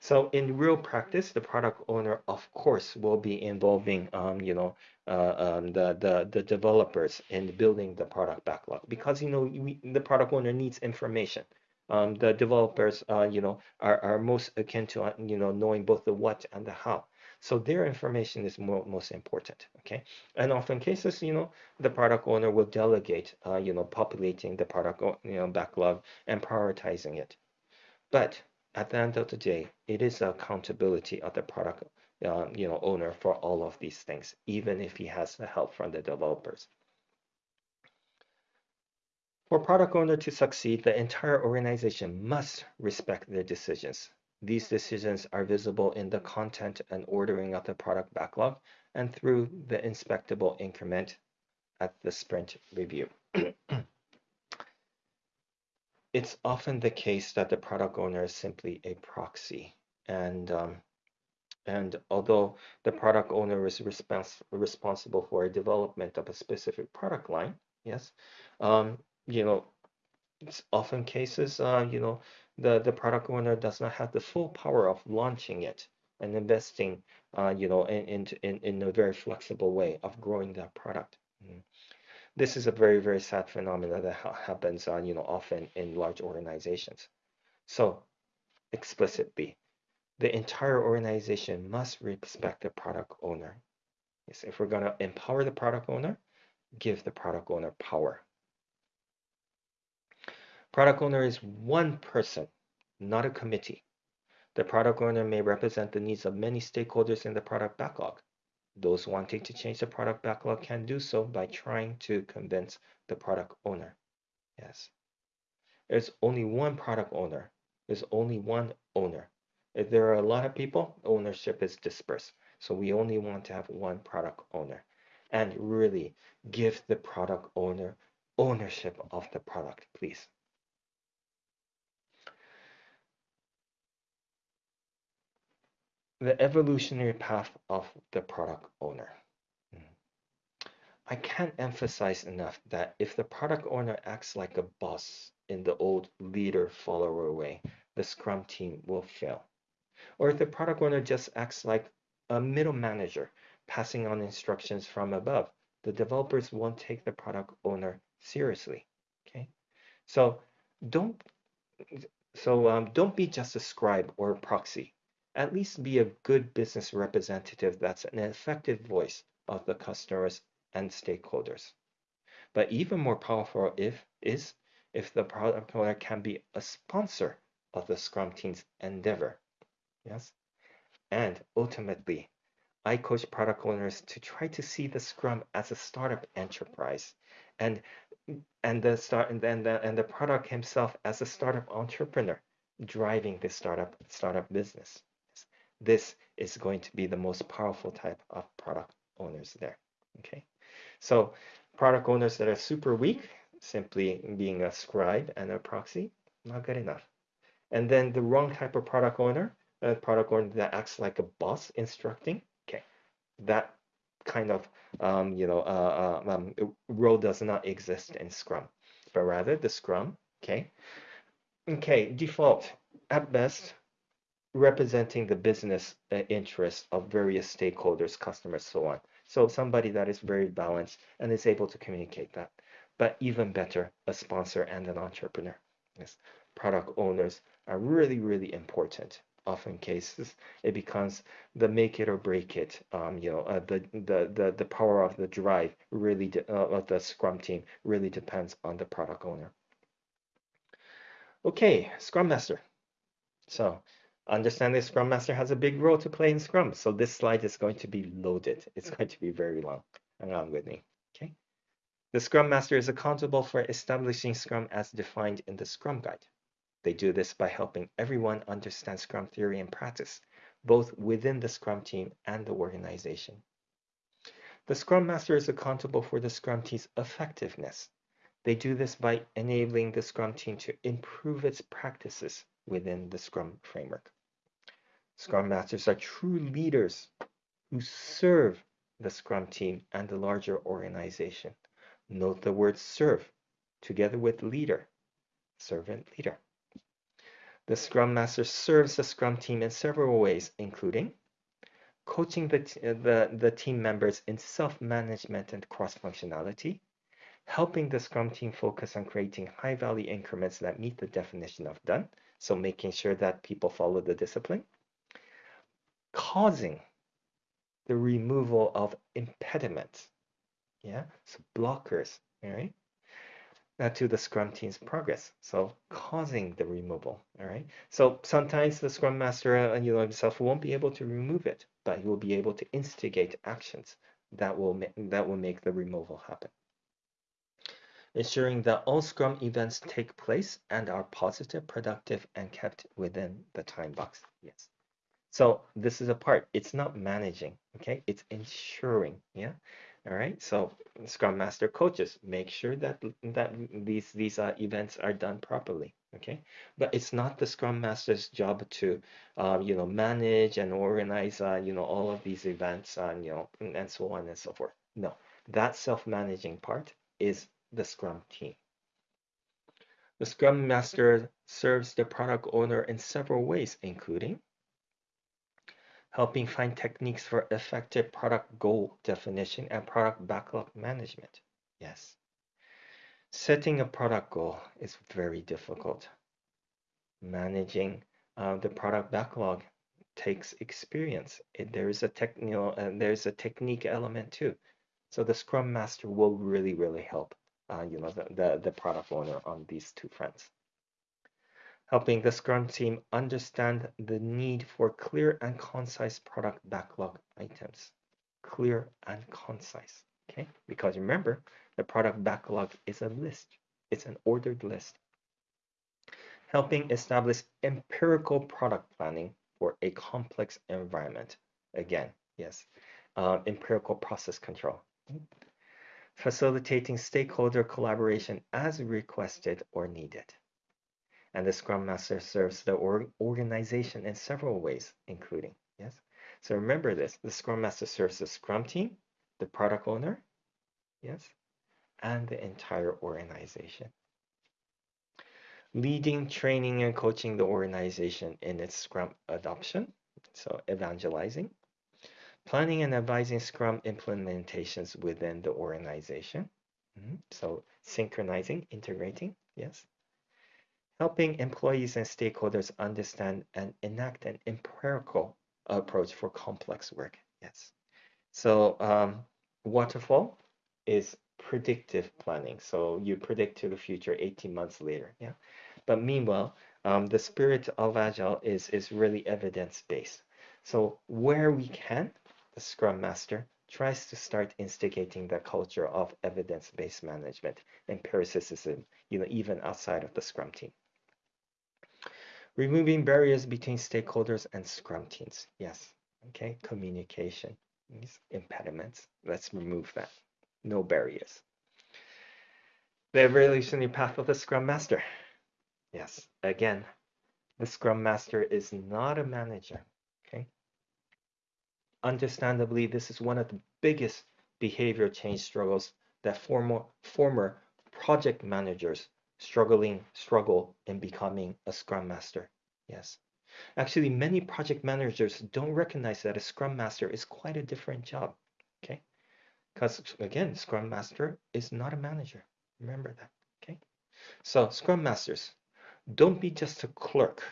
so in real practice, the product owner, of course, will be involving, um, you know, uh, um, the, the the developers in building the product backlog because you know we, the product owner needs information um, the developers, uh, you know, are, are most akin to, uh, you know, knowing both the what and the how. So their information is more, most important, okay? And often cases, you know, the product owner will delegate, uh, you know, populating the product, you know, backlog and prioritizing it. But at the end of the day, it is accountability of the product, uh, you know, owner for all of these things, even if he has the help from the developers. For product owner to succeed, the entire organization must respect their decisions. These decisions are visible in the content and ordering of the product backlog and through the inspectable increment at the sprint review. It's often the case that the product owner is simply a proxy and um, and although the product owner is respons responsible for a development of a specific product line, yes, um, you know, it's often cases, uh, you know, the, the product owner does not have the full power of launching it and investing, uh, you know, in, in, in a very flexible way of growing that product. Mm. This is a very, very sad phenomenon that ha happens, uh, you know, often in large organizations. So explicitly, the entire organization must respect the product owner. Yes, if we're going to empower the product owner, give the product owner power. Product owner is one person, not a committee. The product owner may represent the needs of many stakeholders in the product backlog. Those wanting to change the product backlog can do so by trying to convince the product owner. Yes. There's only one product owner. There's only one owner. If there are a lot of people, ownership is dispersed. So we only want to have one product owner and really give the product owner ownership of the product, please. The evolutionary path of the product owner. I can't emphasize enough that if the product owner acts like a boss in the old leader follower way, the Scrum team will fail. Or if the product owner just acts like a middle manager, passing on instructions from above, the developers won't take the product owner seriously. Okay, so don't so um, don't be just a scribe or a proxy at least be a good business representative that's an effective voice of the customers and stakeholders. But even more powerful if is if the product owner can be a sponsor of the Scrum team's endeavor. Yes. And ultimately, I coach product owners to try to see the Scrum as a startup enterprise and and the start and the, and the product himself as a startup entrepreneur driving this startup startup business. This is going to be the most powerful type of product owners there. Okay, so product owners that are super weak, simply being a scribe and a proxy, not good enough. And then the wrong type of product owner, a product owner that acts like a boss instructing, okay, that kind of um, you know uh, uh um, role does not exist in Scrum, but rather the Scrum, okay, okay, default at best representing the business uh, interests of various stakeholders, customers, so on. So somebody that is very balanced and is able to communicate that. But even better, a sponsor and an entrepreneur. Yes, product owners are really, really important. Often cases, it becomes the make it or break it. Um, you know, uh, the, the the the power of the drive really uh, of the Scrum team really depends on the product owner. Okay, Scrum Master. So understand the Scrum Master has a big role to play in Scrum. So this slide is going to be loaded. It's going to be very long. Hang on with me. Okay. The Scrum Master is accountable for establishing Scrum as defined in the Scrum Guide. They do this by helping everyone understand Scrum theory and practice, both within the Scrum team and the organization. The Scrum Master is accountable for the Scrum team's effectiveness. They do this by enabling the Scrum team to improve its practices within the Scrum framework. Scrum Masters are true leaders who serve the Scrum team and the larger organization. Note the word serve together with leader, servant leader. The Scrum Master serves the Scrum team in several ways, including coaching the, the, the team members in self-management and cross-functionality, helping the Scrum team focus on creating high-value increments that meet the definition of done, so making sure that people follow the discipline. Causing the removal of impediments. Yeah, so blockers, all right? To the Scrum team's progress. So causing the removal, all right? So sometimes the Scrum Master uh, you know, himself won't be able to remove it, but he will be able to instigate actions that will, that will make the removal happen ensuring that all Scrum events take place and are positive, productive, and kept within the time box. Yes. So this is a part. It's not managing, okay? It's ensuring, yeah? All right. So Scrum Master coaches make sure that that these these uh, events are done properly. Okay. But it's not the Scrum Master's job to, uh, you know, manage and organize, uh, you know, all of these events, and you know, and so on and so forth. No, that self-managing part is the Scrum team. The Scrum Master serves the product owner in several ways, including helping find techniques for effective product goal definition and product backlog management. Yes. Setting a product goal is very difficult. Managing uh, the product backlog takes experience. It, there is a technical and there's a technique element too. So the Scrum Master will really, really help uh, you know, the, the, the product owner on these two fronts. Helping the Scrum team understand the need for clear and concise product backlog items. Clear and concise, okay? Because remember, the product backlog is a list. It's an ordered list. Helping establish empirical product planning for a complex environment. Again, yes, uh, empirical process control facilitating stakeholder collaboration as requested or needed. And the Scrum Master serves the organization in several ways, including, yes. So remember this, the Scrum Master serves the Scrum team, the product owner, yes, and the entire organization. Leading, training, and coaching the organization in its Scrum adoption, so evangelizing, planning and advising Scrum implementations within the organization. Mm -hmm. So synchronizing, integrating, yes. Helping employees and stakeholders understand and enact an empirical approach for complex work, yes. So um, waterfall is predictive planning. So you predict to the future 18 months later, yeah. But meanwhile, um, the spirit of Agile is, is really evidence-based. So where we can, the Scrum Master tries to start instigating the culture of evidence-based management, empiricism, you know, even outside of the Scrum team. Removing barriers between stakeholders and Scrum teams. Yes, Okay, communication, impediments. Let's remove that. No barriers. The evolutionary path of the Scrum Master. Yes, again, the Scrum Master is not a manager. Okay. Understandably, this is one of the biggest behavior change struggles that former former project managers struggling struggle in becoming a Scrum Master. Yes. Actually, many project managers don't recognize that a Scrum Master is quite a different job. Okay. Because again, Scrum Master is not a manager. Remember that. Okay. So Scrum Masters, don't be just a clerk.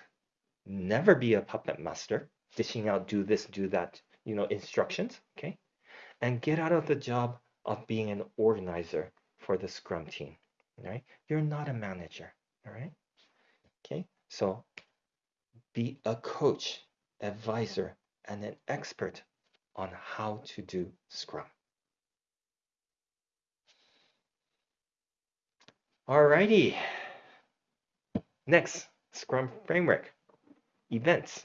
Never be a puppet master, dishing out do this, do that, you know, instructions. Okay. And get out of the job of being an organizer for the Scrum team. Right? You're not a manager. All right. Okay. So be a coach, advisor, and an expert on how to do Scrum. Alrighty. Next, Scrum Framework. Events.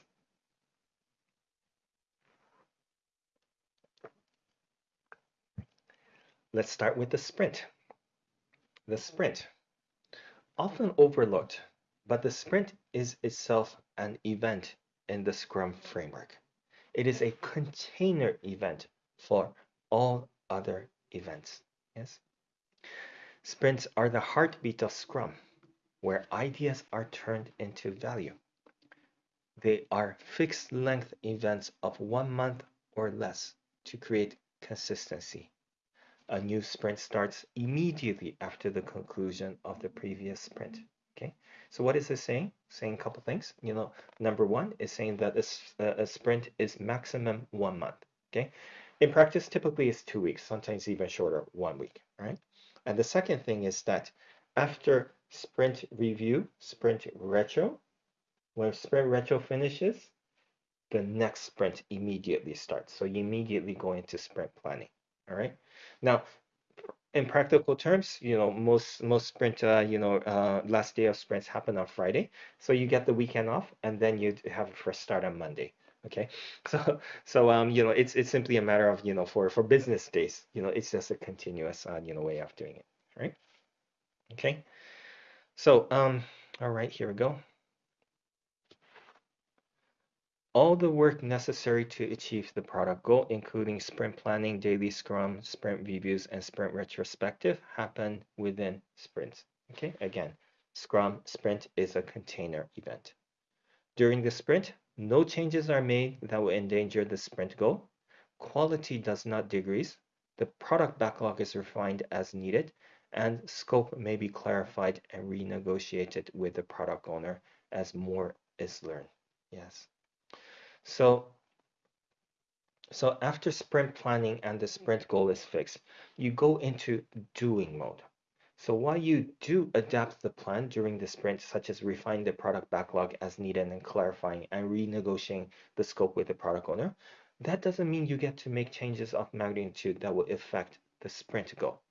Let's start with the sprint. The sprint, often overlooked, but the sprint is itself an event in the Scrum framework. It is a container event for all other events. Yes. Sprints are the heartbeat of Scrum, where ideas are turned into value. They are fixed length events of one month or less to create consistency. A new sprint starts immediately after the conclusion of the previous sprint. Okay, so what is this saying? Saying a couple things. You know, number one is saying that a, uh, a sprint is maximum one month. Okay, in practice, typically it's two weeks, sometimes even shorter, one week. Right. And the second thing is that after sprint review, sprint retro, when sprint retro finishes, the next sprint immediately starts. So you immediately go into sprint planning. All right. Now, in practical terms, you know, most most sprint, uh, you know, uh, last day of sprints happen on Friday, so you get the weekend off, and then you have a fresh start on Monday. Okay, so so um, you know, it's it's simply a matter of you know, for for business days, you know, it's just a continuous uh, you know way of doing it, right? Okay, so um, all right, here we go. All the work necessary to achieve the product goal, including sprint planning, daily scrum, sprint reviews, and sprint retrospective, happen within sprints. Okay, again, scrum sprint is a container event. During the sprint, no changes are made that will endanger the sprint goal. Quality does not decrease. The product backlog is refined as needed, and scope may be clarified and renegotiated with the product owner as more is learned. Yes. So, so after sprint planning and the sprint goal is fixed, you go into doing mode. So while you do adapt the plan during the sprint, such as refine the product backlog as needed and clarifying and renegotiating the scope with the product owner, that doesn't mean you get to make changes of magnitude that will affect the sprint goal.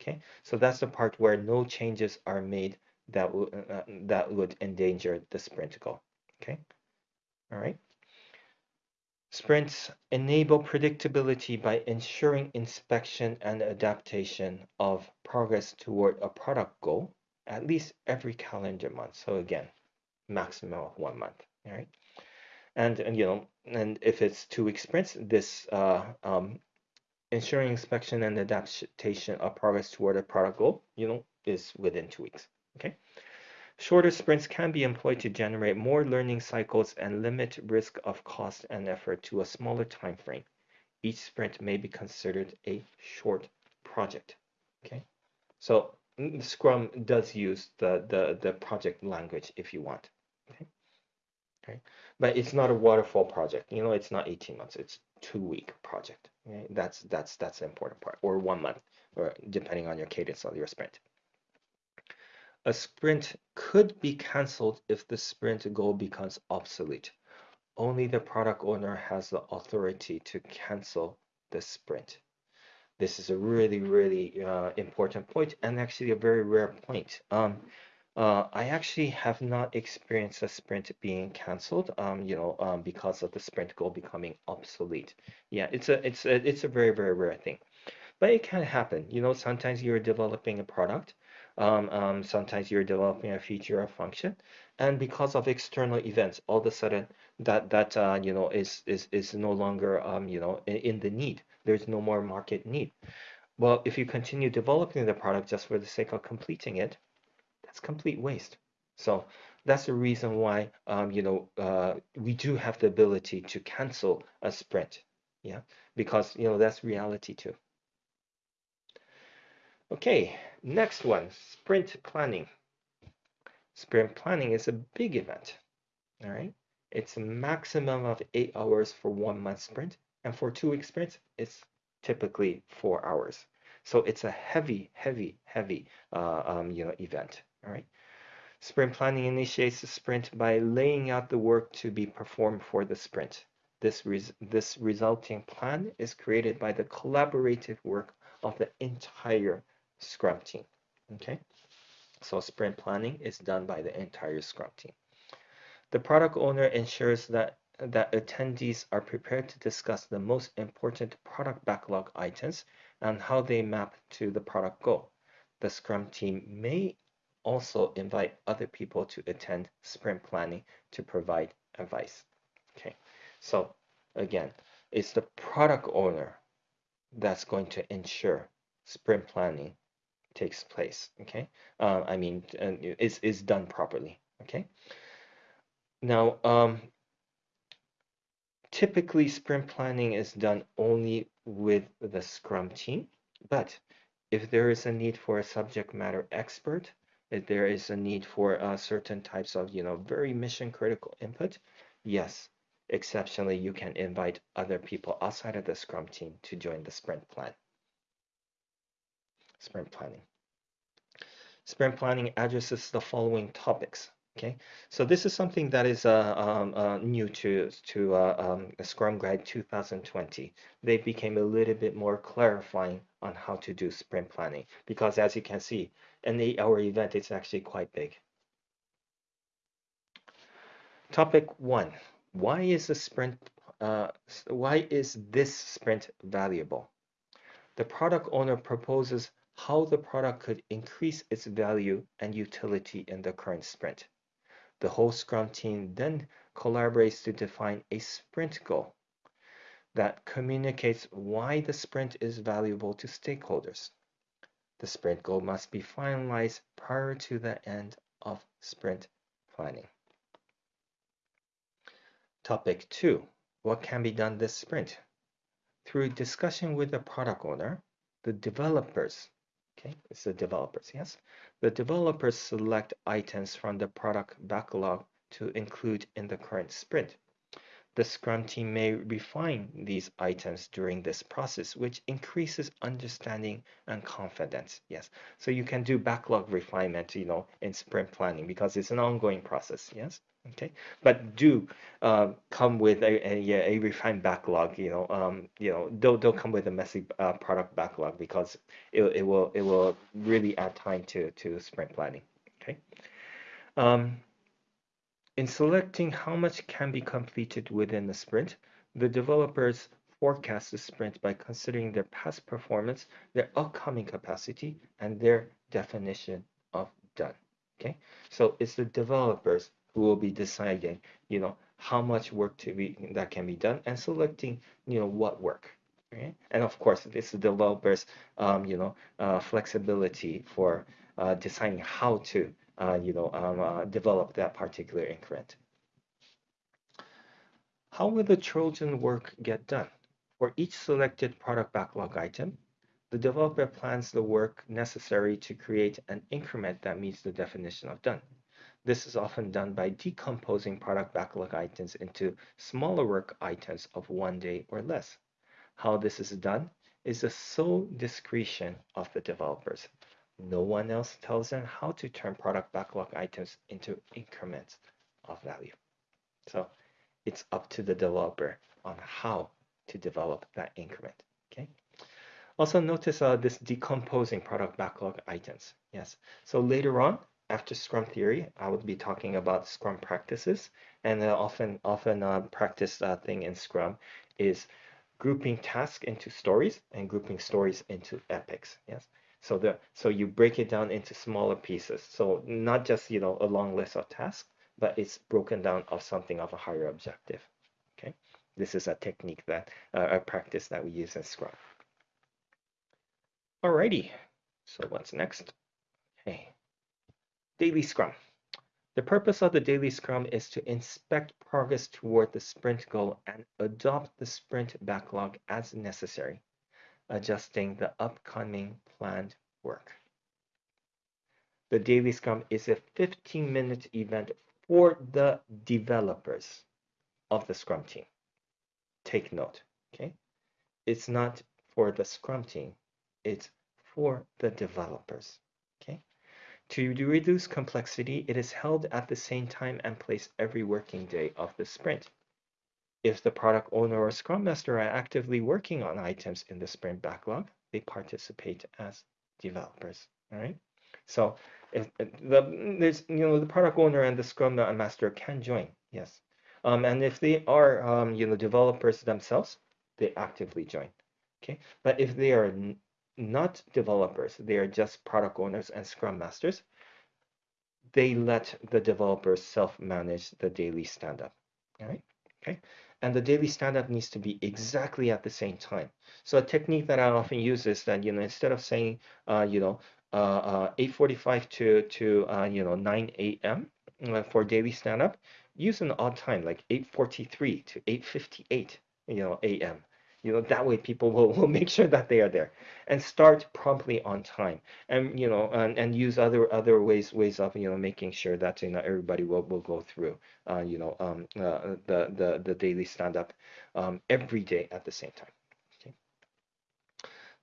Okay, so that's the part where no changes are made that, will, uh, that would endanger the sprint goal. Okay, all right. Sprints enable predictability by ensuring inspection and adaptation of progress toward a product goal at least every calendar month. So again, maximum of one month, right? And, and you know, and if it's two week sprints, this uh, um, ensuring inspection and adaptation of progress toward a product goal, you know, is within two weeks. Okay. Shorter sprints can be employed to generate more learning cycles and limit risk of cost and effort to a smaller time frame. Each sprint may be considered a short project. Okay, so mm, Scrum does use the, the, the project language if you want. Okay. Okay. But it's not a waterfall project. You know, it's not 18 months. It's two week project. Okay? That's that's that's the important part, or one month, or depending on your cadence of your sprint. A sprint could be cancelled if the sprint goal becomes obsolete. Only the product owner has the authority to cancel the sprint. This is a really, really uh, important point and actually a very rare point. Um, uh, I actually have not experienced a sprint being canceled, um, you know, um, because of the sprint goal becoming obsolete. Yeah, it's a it's a it's a very very rare thing, but it can happen. You know, sometimes you're developing a product, um, um, sometimes you're developing a feature or function, and because of external events, all of a sudden that that uh, you know is is is no longer um, you know in, in the need. There's no more market need. Well, if you continue developing the product just for the sake of completing it, that's complete waste. So that's the reason why um, you know uh, we do have the ability to cancel a sprint, yeah, because you know that's reality too. Okay, next one, sprint planning. Sprint planning is a big event. All right, it's a maximum of eight hours for one month sprint, and for two week sprints, it's typically four hours. So it's a heavy, heavy, heavy, uh, um, you know, event. All right. Sprint planning initiates the sprint by laying out the work to be performed for the sprint. This, res this resulting plan is created by the collaborative work of the entire Scrum team. Okay, so sprint planning is done by the entire Scrum team. The product owner ensures that that attendees are prepared to discuss the most important product backlog items and how they map to the product goal. The Scrum team may also invite other people to attend sprint planning to provide advice. Okay, so again, it's the product owner that's going to ensure sprint planning takes place. Okay, uh, I mean, is is done properly. Okay. Now, um, typically sprint planning is done only with the Scrum team, but if there is a need for a subject matter expert, if there is a need for uh, certain types of, you know, very mission critical input, yes, exceptionally, you can invite other people outside of the Scrum team to join the sprint plan. Sprint planning. Sprint planning addresses the following topics. Okay, so this is something that is uh, um, uh, new to to uh, um, Scrum Guide 2020. They became a little bit more clarifying on how to do sprint planning because, as you can see, an eight-hour event is actually quite big. Topic one: Why is the sprint? Uh, why is this sprint valuable? The product owner proposes how the product could increase its value and utility in the current sprint. The whole Scrum team then collaborates to define a sprint goal that communicates why the sprint is valuable to stakeholders. The sprint goal must be finalized prior to the end of sprint planning. Topic 2. What can be done this sprint? Through discussion with the product owner, the developers Okay, it's the developers, yes? The developers select items from the product backlog to include in the current sprint. The Scrum team may refine these items during this process, which increases understanding and confidence. Yes, so you can do backlog refinement, you know, in sprint planning because it's an ongoing process. Yes okay? But do uh, come with a, a, a, refined backlog you know um, you know don't, don't come with a messy uh, product backlog because it, it will it will really add time to to sprint planning. Okay? Um, in selecting how much can be completed within the sprint the developers forecast the sprint by considering their past performance their upcoming capacity and their definition of done. Okay? So it's the developers who will be deciding, you know, how much work to be that can be done and selecting, you know, what work. Right? And of course, this is developers, um, you know, uh, flexibility for uh, deciding how to, uh, you know, um, uh, develop that particular increment. How will the Trojan work get done? For each selected product backlog item, the developer plans the work necessary to create an increment that meets the definition of done. This is often done by decomposing product backlog items into smaller work items of one day or less. How this is done is the sole discretion of the developers. No one else tells them how to turn product backlog items into increments of value. So it's up to the developer on how to develop that increment. Okay. Also notice uh, this decomposing product backlog items. Yes. So later on, after Scrum theory, I would be talking about Scrum practices, and often often uh, practice uh, thing in Scrum is grouping tasks into stories and grouping stories into epics. Yes. So the so you break it down into smaller pieces. So not just you know a long list of tasks, but it's broken down of something of a higher objective. Okay. This is a technique that uh, a practice that we use in Scrum. Alrighty. So what's next? Okay. Daily Scrum. The purpose of the daily scrum is to inspect progress toward the sprint goal and adopt the sprint backlog as necessary, adjusting the upcoming planned work. The daily scrum is a 15 minute event for the developers of the scrum team. Take note, okay? It's not for the scrum team, it's for the developers, okay? To reduce complexity, it is held at the same time and place every working day of the sprint. If the product owner or scrum master are actively working on items in the sprint backlog, they participate as developers. All right. So if the there's you know the product owner and the scrum master can join, yes. Um, and if they are um, you know developers themselves, they actively join. Okay. But if they are not developers, they are just product owners and scrum masters. They let the developers self-manage the daily stand-up. Right. Okay. And the daily stand-up needs to be exactly at the same time. So a technique that I often use is that, you know, instead of saying, uh, you know, uh, uh, 8.45 to, to uh, you know, 9 a.m. Uh, for daily stand-up, use an odd time, like 8.43 to 8.58, you know, a.m you know that way people will, will make sure that they are there and start promptly on time and you know and, and use other other ways ways of you know making sure that you know everybody will, will go through uh, you know um, uh, the, the the daily stand-up um, every day at the same time.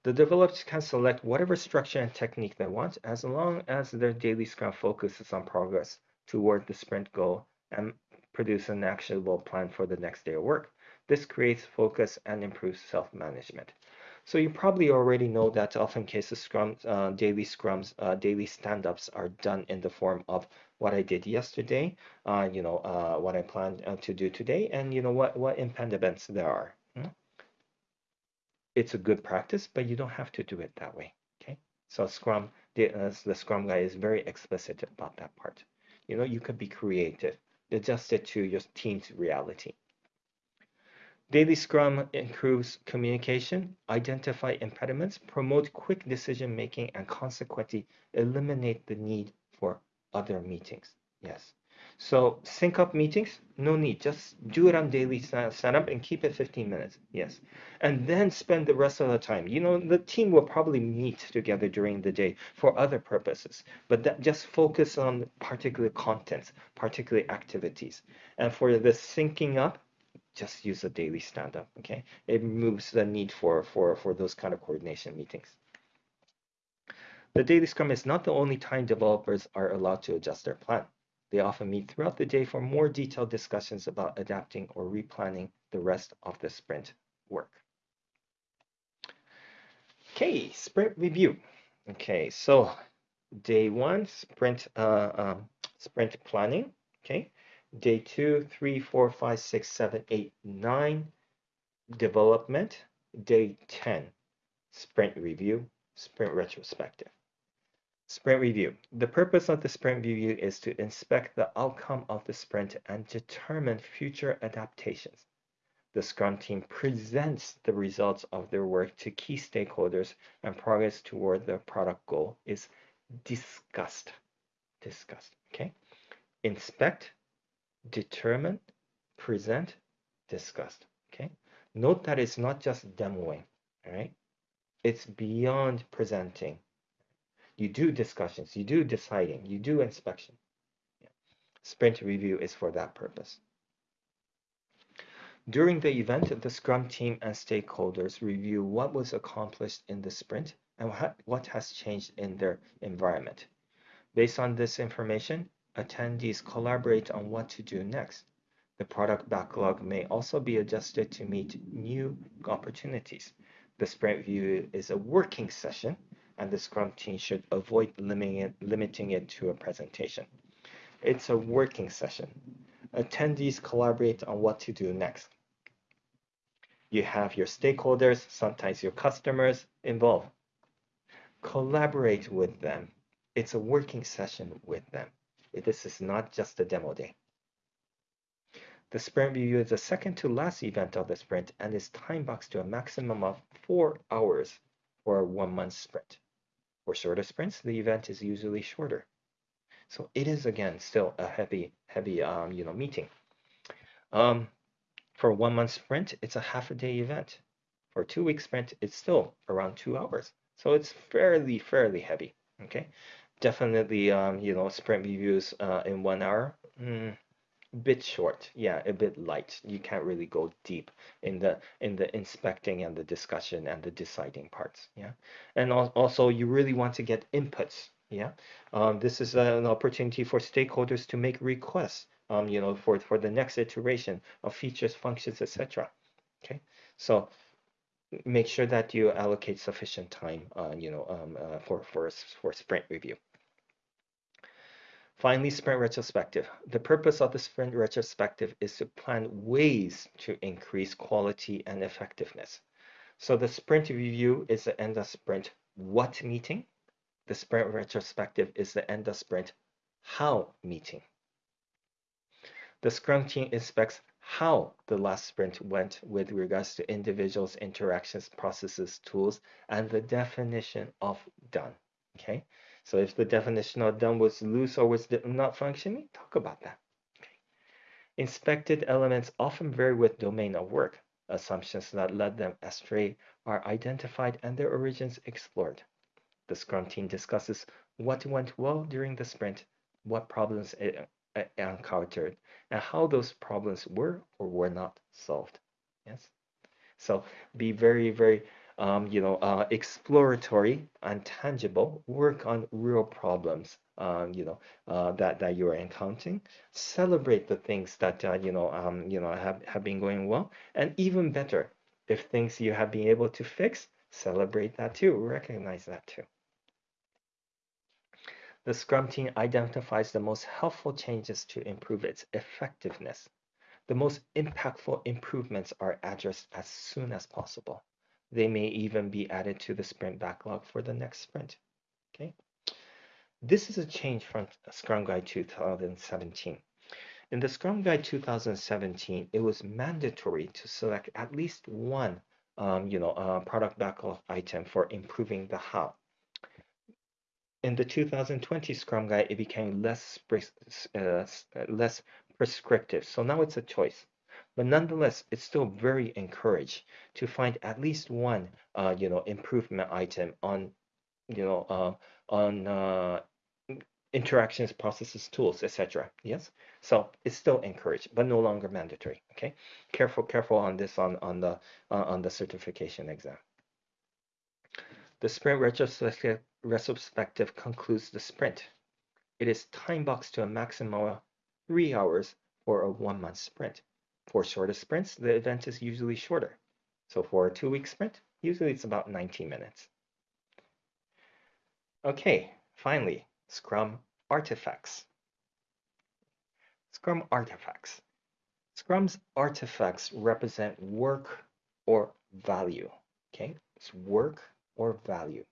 The developers can select whatever structure and technique they want as long as their daily scrum focuses on progress toward the sprint goal and produce an actionable plan for the next day of work this creates focus and improves self-management. So you probably already know that often cases scrum, uh, daily scrums, uh, daily stand-ups are done in the form of what I did yesterday, uh, you know, uh, what I plan uh, to do today, and you know what what impediments there are. Hmm? It's a good practice, but you don't have to do it that way. Okay, so Scrum, the, uh, the Scrum Guide is very explicit about that part. You know, you could be creative, adjust it to your team's reality. Daily Scrum improves communication, identify impediments, promote quick decision making, and consequently eliminate the need for other meetings. Yes. So sync up meetings, no need. Just do it on daily setup and keep it 15 minutes. Yes. And then spend the rest of the time. You know, the team will probably meet together during the day for other purposes, but that just focus on particular contents, particular activities. And for the syncing up, just use a daily stand-up, okay? It removes the need for, for, for those kind of coordination meetings. The daily scrum is not the only time developers are allowed to adjust their plan. They often meet throughout the day for more detailed discussions about adapting or replanning the rest of the sprint work. Okay, sprint review. Okay, so day one, sprint uh, um, sprint planning. Okay, Day two, three, four, five, six, seven, eight, nine, development. Day 10, sprint review, sprint retrospective. Sprint review. The purpose of the sprint review is to inspect the outcome of the sprint and determine future adaptations. The Scrum team presents the results of their work to key stakeholders and progress toward the product goal is discussed. Discussed, okay? Inspect, determine, present, discussed. Okay. Note that it's not just demoing. All right. It's beyond presenting. You do discussions, you do deciding, you do inspection. Yeah. Sprint review is for that purpose. During the event, the Scrum team and stakeholders review what was accomplished in the sprint and what has changed in their environment. Based on this information, attendees collaborate on what to do next. The product backlog may also be adjusted to meet new opportunities. The sprint view is a working session and the Scrum team should avoid limiting it, limiting it to a presentation. It's a working session. Attendees collaborate on what to do next. You have your stakeholders, sometimes your customers involved. Collaborate with them. It's a working session with them. This is not just a demo day. The sprint review is the second to last event of the sprint and is time boxed to a maximum of four hours for a one month sprint. For shorter sprints, the event is usually shorter. So it is again still a heavy, heavy, um, you know, meeting. Um, for a one month sprint, it's a half a day event. For a two week sprint, it's still around two hours. So it's fairly, fairly heavy. Okay, definitely, um, you know, sprint reviews uh, in one hour. Mm, bit short. Yeah a bit light. You can't really go deep in the in the inspecting and the discussion and the deciding parts yeah? And also you really want to get inputs yeah? Um, this is an opportunity for stakeholders to make requests um, you know for for the next iteration of features functions etc okay? So make sure that you allocate sufficient time uh, you know um, uh, for for for sprint review Finally, sprint retrospective. The purpose of the sprint retrospective is to plan ways to increase quality and effectiveness. So the sprint review is the end of sprint what meeting. The sprint retrospective is the end of sprint how meeting. The Scrum team inspects how the last sprint went with regards to individuals, interactions, processes, tools, and the definition of done. Okay, so if the definition of done was loose or was not functioning, talk about that. Okay. Inspected elements often vary with domain of work. Assumptions that led them astray are identified and their origins explored. The Scrum team discusses what went well during the sprint, what problems it encountered, and how those problems were or were not solved. Yes. So be very, very um, you know, uh, exploratory and tangible, work on real problems, um, you know, uh, that, that you're encountering, celebrate the things that, uh, you know, um, you know, have, have been going well, and even better, if things you have been able to fix, celebrate that too, recognize that too. The Scrum team identifies the most helpful changes to improve its effectiveness. The most impactful improvements are addressed as soon as possible. They may even be added to the sprint backlog for the next sprint. Okay. This is a change from Scrum Guide 2017. In the Scrum Guide 2017, it was mandatory to select at least one um, you know, uh, product backlog item for improving the how. In the 2020 Scrum Guide, it became less, uh, less prescriptive. So now it's a choice. But nonetheless, it's still very encouraged to find at least one, uh, you know, improvement item on, you know, uh, on uh, interactions, processes, tools, etc. Yes, so it's still encouraged, but no longer mandatory. Okay, careful, careful on this on on the uh, on the certification exam. The sprint retrospective, retrospective concludes the sprint. It is time boxed to a maximum of three hours for a one month sprint. For shorter sprints, the event is usually shorter. So for a two-week sprint, usually it's about 90 minutes. Okay, finally, Scrum artifacts. Scrum artifacts. Scrum's artifacts represent work or value. Okay, it's work or value.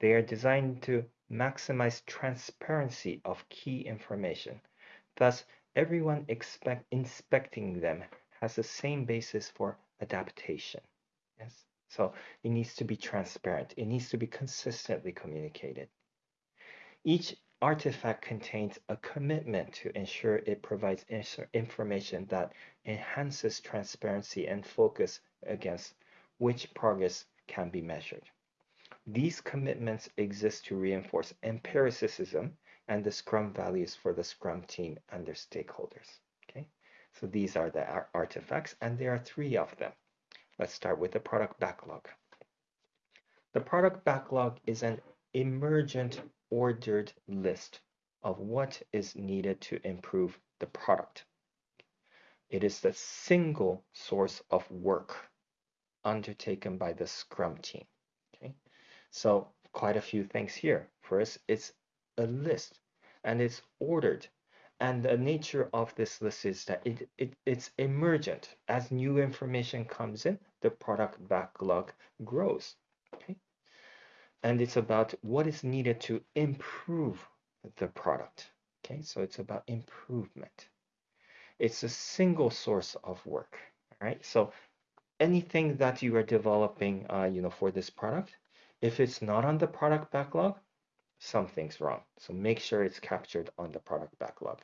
They are designed to maximize transparency of key information. Thus, everyone expect, inspecting them has the same basis for adaptation. Yes. So it needs to be transparent. It needs to be consistently communicated. Each artifact contains a commitment to ensure it provides information that enhances transparency and focus against which progress can be measured. These commitments exist to reinforce empiricism and the Scrum values for the Scrum team and their stakeholders. Okay, so these are the artifacts, and there are three of them. Let's start with the product backlog. The product backlog is an emergent ordered list of what is needed to improve the product. It is the single source of work undertaken by the Scrum team. Okay, so quite a few things here. First, it's a list and it's ordered. And the nature of this list is that it, it, it's emergent. As new information comes in, the product backlog grows. Okay. And it's about what is needed to improve the product. Okay, so it's about improvement. It's a single source of work. All right, so anything that you are developing, uh, you know, for this product, if it's not on the product backlog, something's wrong. So make sure it's captured on the product backlog.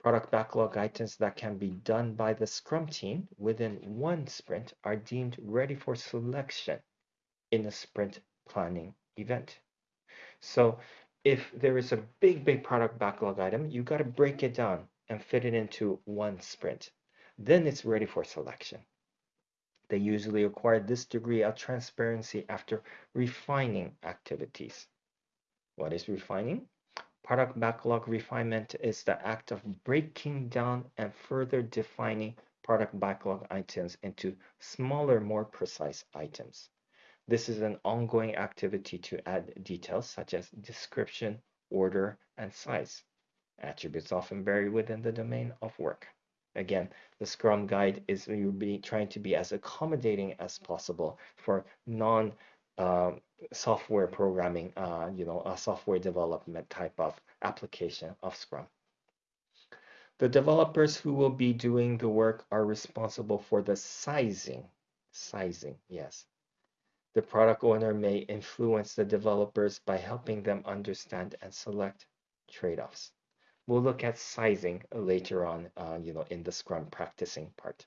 Product backlog items that can be done by the Scrum team within one sprint are deemed ready for selection in a sprint planning event. So if there is a big, big product backlog item, you got to break it down and fit it into one sprint. Then it's ready for selection. They usually acquire this degree of transparency after refining activities. What is refining? Product backlog refinement is the act of breaking down and further defining product backlog items into smaller, more precise items. This is an ongoing activity to add details such as description, order, and size. Attributes often vary within the domain of work. Again, the Scrum Guide is trying to be as accommodating as possible for non um, software programming, uh, you know, a software development type of application of Scrum. The developers who will be doing the work are responsible for the sizing. Sizing, yes. The product owner may influence the developers by helping them understand and select trade-offs. We'll look at sizing later on, uh, you know, in the Scrum practicing part.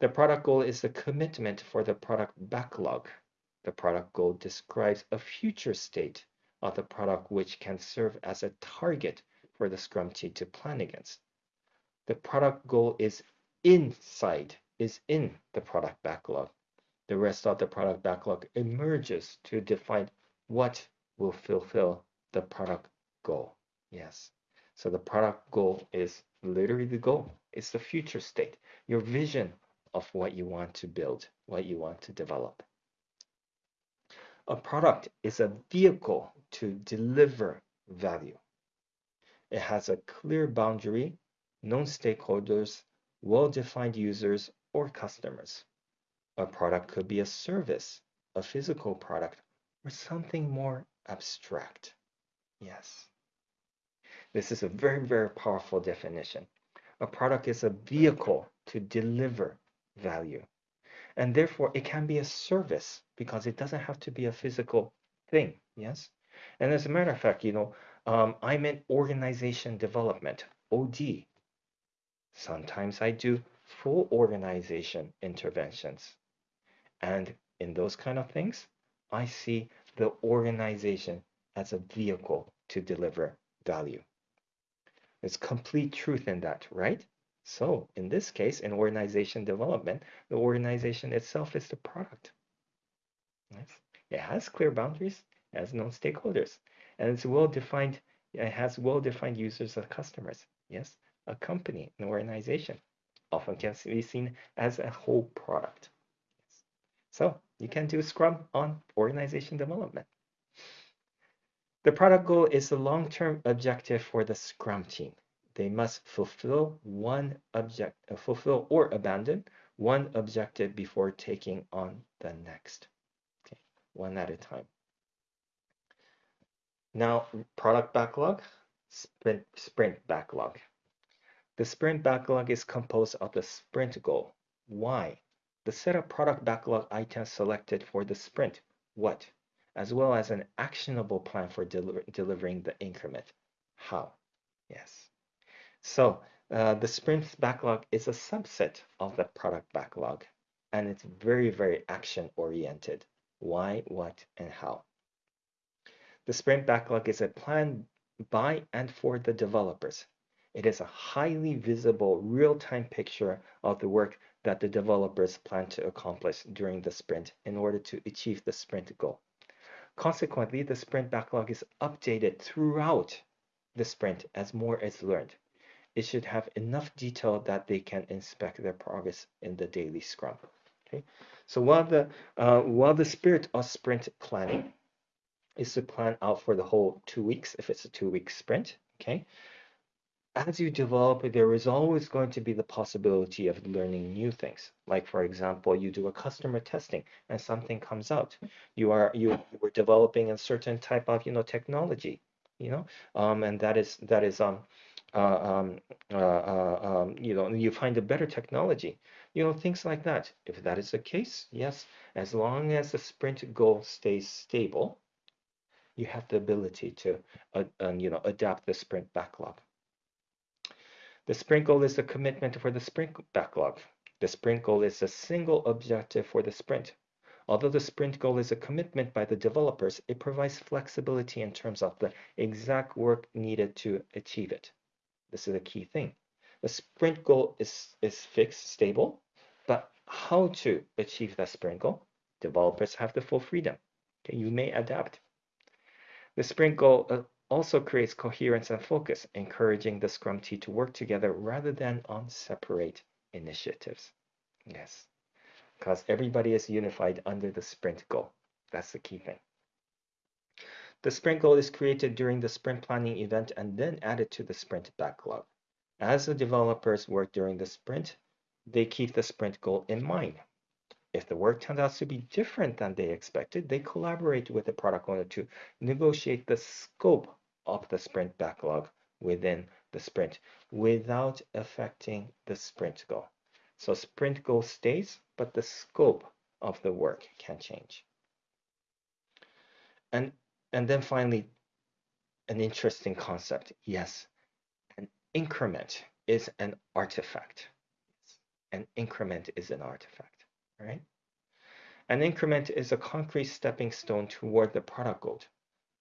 The product goal is the commitment for the product backlog the product goal describes a future state of the product which can serve as a target for the Scrum team to plan against. The product goal is inside, is in the product backlog. The rest of the product backlog emerges to define what will fulfill the product goal. Yes. So the product goal is literally the goal. It's the future state, your vision of what you want to build, what you want to develop. A product is a vehicle to deliver value. It has a clear boundary, known stakeholders, well-defined users or customers. A product could be a service, a physical product, or something more abstract. Yes. This is a very, very powerful definition. A product is a vehicle to deliver value and therefore it can be a service because it doesn't have to be a physical thing yes? And as a matter of fact you know um, i'm in organization development od sometimes i do full organization interventions. And in those kind of things i see the organization as a vehicle to deliver value. There's complete truth in that right so in this case, in organization development, the organization itself is the product. Yes. It has clear boundaries, it has known stakeholders, and it's well-defined, it has well-defined users and customers. Yes, a company, an organization, often can be seen as a whole product. Yes. So you can do Scrum on organization development. The product goal is the long-term objective for the Scrum team they must fulfill one object, uh, fulfill or abandon one objective before taking on the next. Okay, one at a time. Now, product backlog, sprint, sprint backlog. The sprint backlog is composed of the sprint goal. Why? The set of product backlog items selected for the sprint. What? As well as an actionable plan for deliver, delivering the increment. How? Yes. So uh, the sprint backlog is a subset of the product backlog, and it's very, very action oriented. Why, what, and how. The sprint backlog is a plan by and for the developers. It is a highly visible real-time picture of the work that the developers plan to accomplish during the sprint in order to achieve the sprint goal. Consequently, the sprint backlog is updated throughout the sprint as more is learned it should have enough detail that they can inspect their progress in the daily scrum. Okay, so while the uh, while the spirit of sprint planning is to plan out for the whole two weeks, if it's a two-week sprint, okay, as you develop, there is always going to be the possibility of learning new things. Like for example, you do a customer testing and something comes out. You are you, were developing a certain type of you know technology, you know, um, and that is that is um, um, uh, uh, um, you know, you find a better technology, you know, things like that. If that is the case, yes, as long as the sprint goal stays stable, you have the ability to, uh, um, you know, adapt the sprint backlog. The sprint goal is a commitment for the sprint backlog. The sprint goal is a single objective for the sprint. Although the sprint goal is a commitment by the developers, it provides flexibility in terms of the exact work needed to achieve it. This is a key thing. The sprint goal is, is fixed, stable, but how to achieve that sprint goal? Developers have the full freedom. Okay, you may adapt. The sprint goal uh, also creates coherence and focus, encouraging the Scrum team to work together rather than on separate initiatives. Yes, because everybody is unified under the sprint goal. That's the key thing. The sprint goal is created during the sprint planning event and then added to the sprint backlog. As the developers work during the sprint, they keep the sprint goal in mind. If the work turns out to be different than they expected, they collaborate with the product owner to negotiate the scope of the sprint backlog within the sprint without affecting the sprint goal. So sprint goal stays, but the scope of the work can change. And, and then finally, an interesting concept. Yes, an increment is an artifact. An increment is an artifact right? An increment is a concrete stepping stone toward the product goal.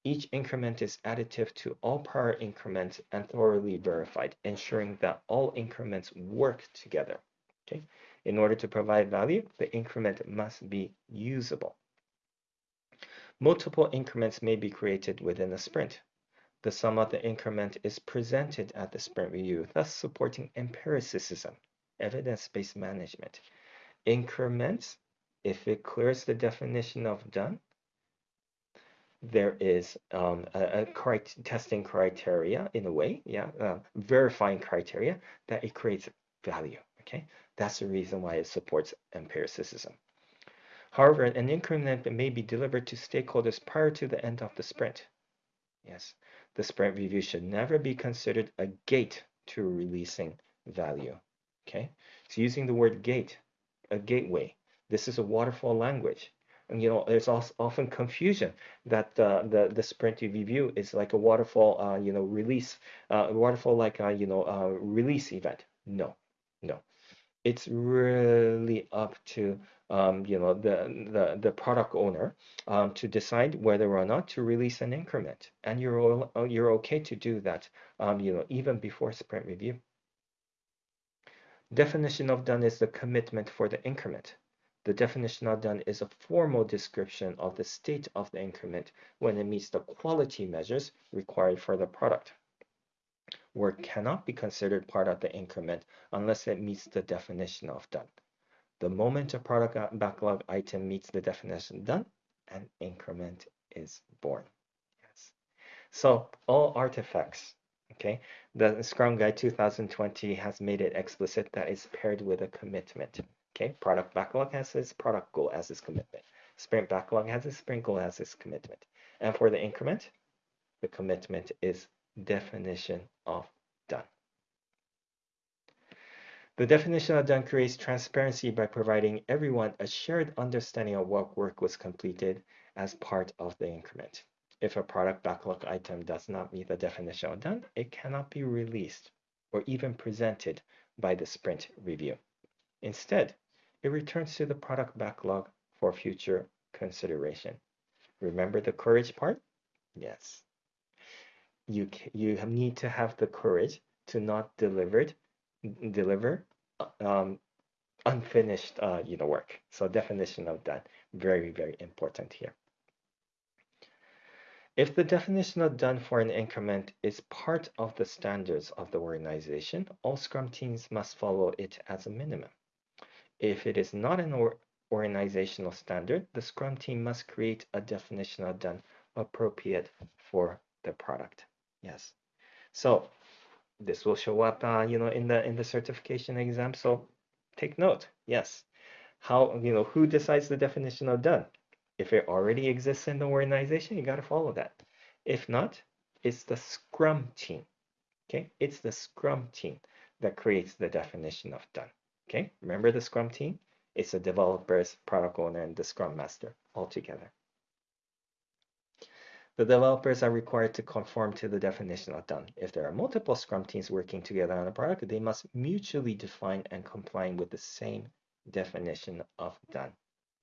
Each increment is additive to all prior increments and thoroughly verified, ensuring that all increments work together. Okay? In order to provide value, the increment must be usable. Multiple increments may be created within a sprint. The sum of the increment is presented at the sprint review, thus supporting empiricism, evidence-based management, increments, if it clears the definition of done, there is um, a, a testing criteria in a way, yeah, uh, verifying criteria that it creates value. Okay, that's the reason why it supports empiricism. However, an increment may be delivered to stakeholders prior to the end of the sprint. Yes, the sprint review should never be considered a gate to releasing value. Okay, so using the word gate a gateway. This is a waterfall language. And you know, there's also often confusion that uh, the the sprint review is like a waterfall, uh, you know, release, uh, waterfall like you know release event. No, no, it's really up to um, you know the the the product owner um, to decide whether or not to release an increment, and you're you're okay to do that, um, you know, even before sprint review. Definition of done is the commitment for the increment. The definition of done is a formal description of the state of the increment when it meets the quality measures required for the product. Work cannot be considered part of the increment unless it meets the definition of done. The moment a product backlog item meets the definition done, an increment is born. Yes. So all artifacts Okay, the Scrum Guide 2020 has made it explicit that it's paired with a commitment. Okay, product backlog has its product goal as its commitment. Sprint backlog has its sprint goal as its commitment. And for the increment, the commitment is definition of. The definition of done creates transparency by providing everyone a shared understanding of what work was completed as part of the increment. If a product backlog item does not meet the definition of done, it cannot be released or even presented by the sprint review. Instead, it returns to the product backlog for future consideration. Remember the courage part? Yes. You, you need to have the courage to not delivered, deliver um, unfinished uh, you know, work. So definition of done, very, very important here. If the definition of done for an increment is part of the standards of the organization, all Scrum teams must follow it as a minimum. If it is not an or organizational standard, the Scrum team must create a definition of done appropriate for the product. Yes. So this will show up, uh, you know, in the in the certification exam. So take note. Yes. How you know who decides the definition of done? If it already exists in the organization, you got to follow that. If not, it's the Scrum team. Okay, it's the Scrum team that creates the definition of done. Okay, remember the Scrum team? It's the developers, product owner, and the Scrum Master all together. The developers are required to conform to the definition of done. If there are multiple Scrum teams working together on a product, they must mutually define and comply with the same definition of done.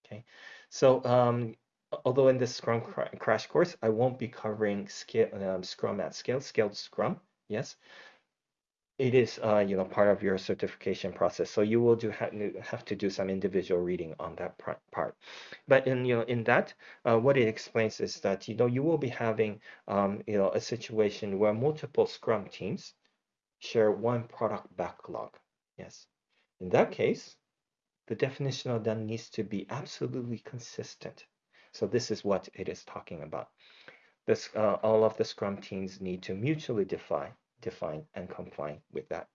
Okay, so um, although in this Scrum crash course, I won't be covering scale, um, Scrum at scale, scaled Scrum, yes, it is uh, you know part of your certification process so you will do have to do some individual reading on that part. But in you know in that uh, what it explains is that you know you will be having um, you know a situation where multiple scrum teams share one product backlog yes. In that case the definition of done needs to be absolutely consistent. So this is what it is talking about. This uh, all of the scrum teams need to mutually define define and comply with that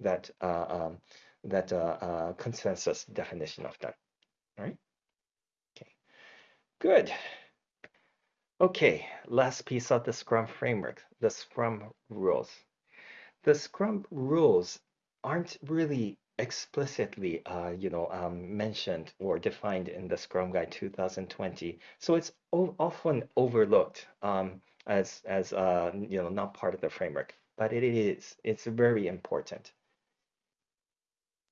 that uh, um, that uh, uh, consensus definition of that. All right. Okay. Good. Okay. Last piece of the Scrum framework: the Scrum rules. The Scrum rules aren't really explicitly uh, you know um, mentioned or defined in the Scrum Guide 2020 so it's often overlooked um, as as uh, you know not part of the framework but it is. It's very important.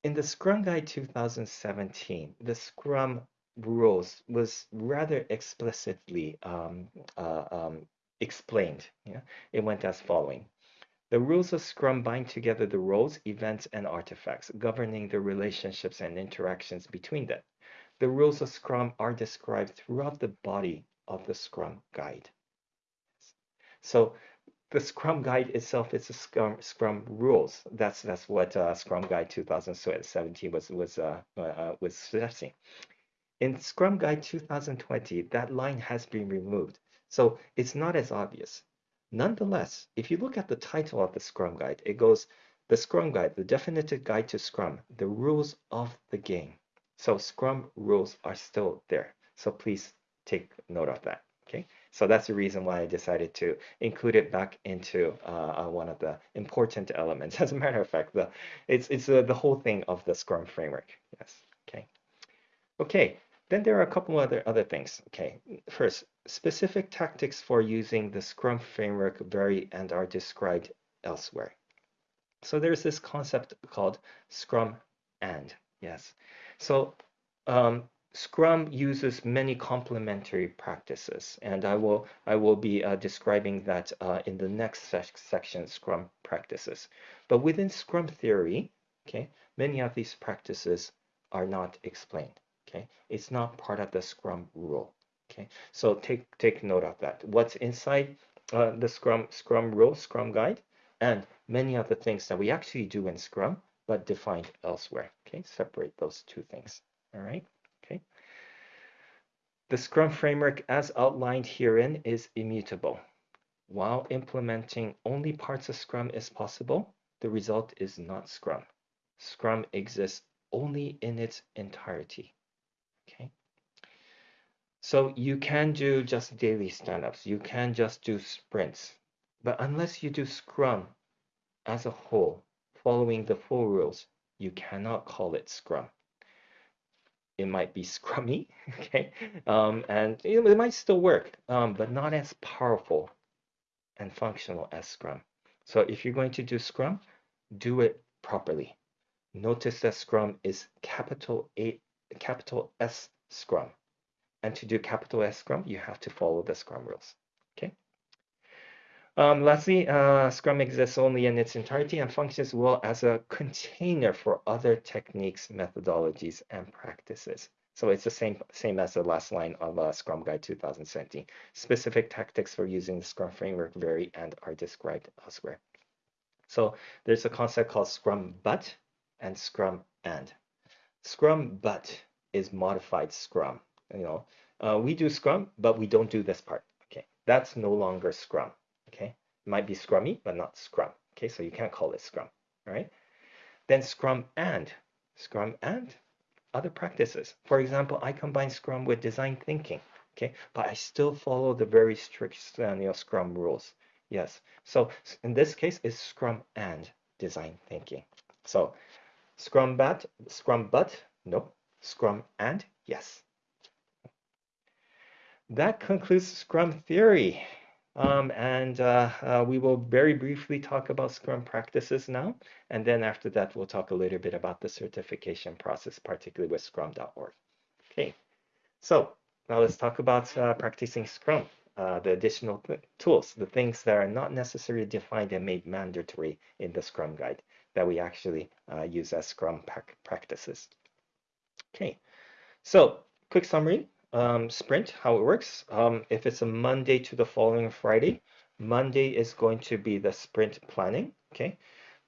In the Scrum Guide 2017, the Scrum rules was rather explicitly um, uh, um, explained. Yeah? It went as following. The rules of Scrum bind together the roles, events, and artifacts, governing the relationships and interactions between them. The rules of Scrum are described throughout the body of the Scrum Guide. So the Scrum Guide itself is a Scrum, Scrum rules. That's that's what uh, Scrum Guide 2017 was was uh, uh, was suggesting. In Scrum Guide 2020, that line has been removed, so it's not as obvious. Nonetheless, if you look at the title of the Scrum Guide, it goes the Scrum Guide, the definitive guide to Scrum, the rules of the game. So Scrum rules are still there. So please take note of that. Okay. So that's the reason why I decided to include it back into uh, uh, one of the important elements. As a matter of fact, the it's it's uh, the whole thing of the Scrum framework. Yes. Okay. Okay. Then there are a couple other other things. Okay. First, specific tactics for using the Scrum framework vary and are described elsewhere. So there's this concept called Scrum and. Yes. So um, Scrum uses many complementary practices, and I will I will be uh, describing that uh, in the next section, Scrum practices. But within Scrum theory, okay, many of these practices are not explained. Okay, it's not part of the Scrum rule. Okay, so take take note of that. What's inside uh, the Scrum Scrum rule, Scrum guide, and many of the things that we actually do in Scrum, but defined elsewhere. Okay, separate those two things. All right. The Scrum framework as outlined herein is immutable. While implementing only parts of Scrum is possible, the result is not Scrum. Scrum exists only in its entirety. Okay. So you can do just daily stand-ups. You can just do sprints. But unless you do Scrum as a whole, following the full rules, you cannot call it Scrum it might be scrummy, okay? Um, and it might still work, um, but not as powerful and functional as Scrum. So if you're going to do Scrum, do it properly. Notice that Scrum is capital A, capital S Scrum. And to do capital S Scrum, you have to follow the Scrum rules? Um, lastly, uh, Scrum exists only in its entirety and functions well as a container for other techniques, methodologies, and practices. So it's the same, same as the last line of uh, Scrum Guide 2017. Specific tactics for using the Scrum framework vary and are described elsewhere. So there's a concept called Scrum but and Scrum and. Scrum but is modified Scrum. You know, uh, we do Scrum, but we don't do this part. Okay, that's no longer Scrum. Okay, it might be Scrummy, but not Scrum. Okay, so you can't call it Scrum. All right. Then Scrum and Scrum and other practices. For example, I combine Scrum with design thinking. Okay, but I still follow the very strict you know, Scrum rules. Yes. So in this case, it's Scrum and design thinking. So Scrum but, Scrum but, no. Scrum and, yes. That concludes Scrum theory. Um, and uh, uh, we will very briefly talk about Scrum practices now. And then after that, we'll talk a little bit about the certification process, particularly with scrum.org. Okay, so now let's talk about uh, practicing Scrum, uh, the additional tools, the things that are not necessarily defined and made mandatory in the Scrum guide that we actually uh, use as Scrum practices. Okay, so quick summary um, sprint, how it works. Um, if it's a Monday to the following Friday, Monday is going to be the sprint planning. Okay.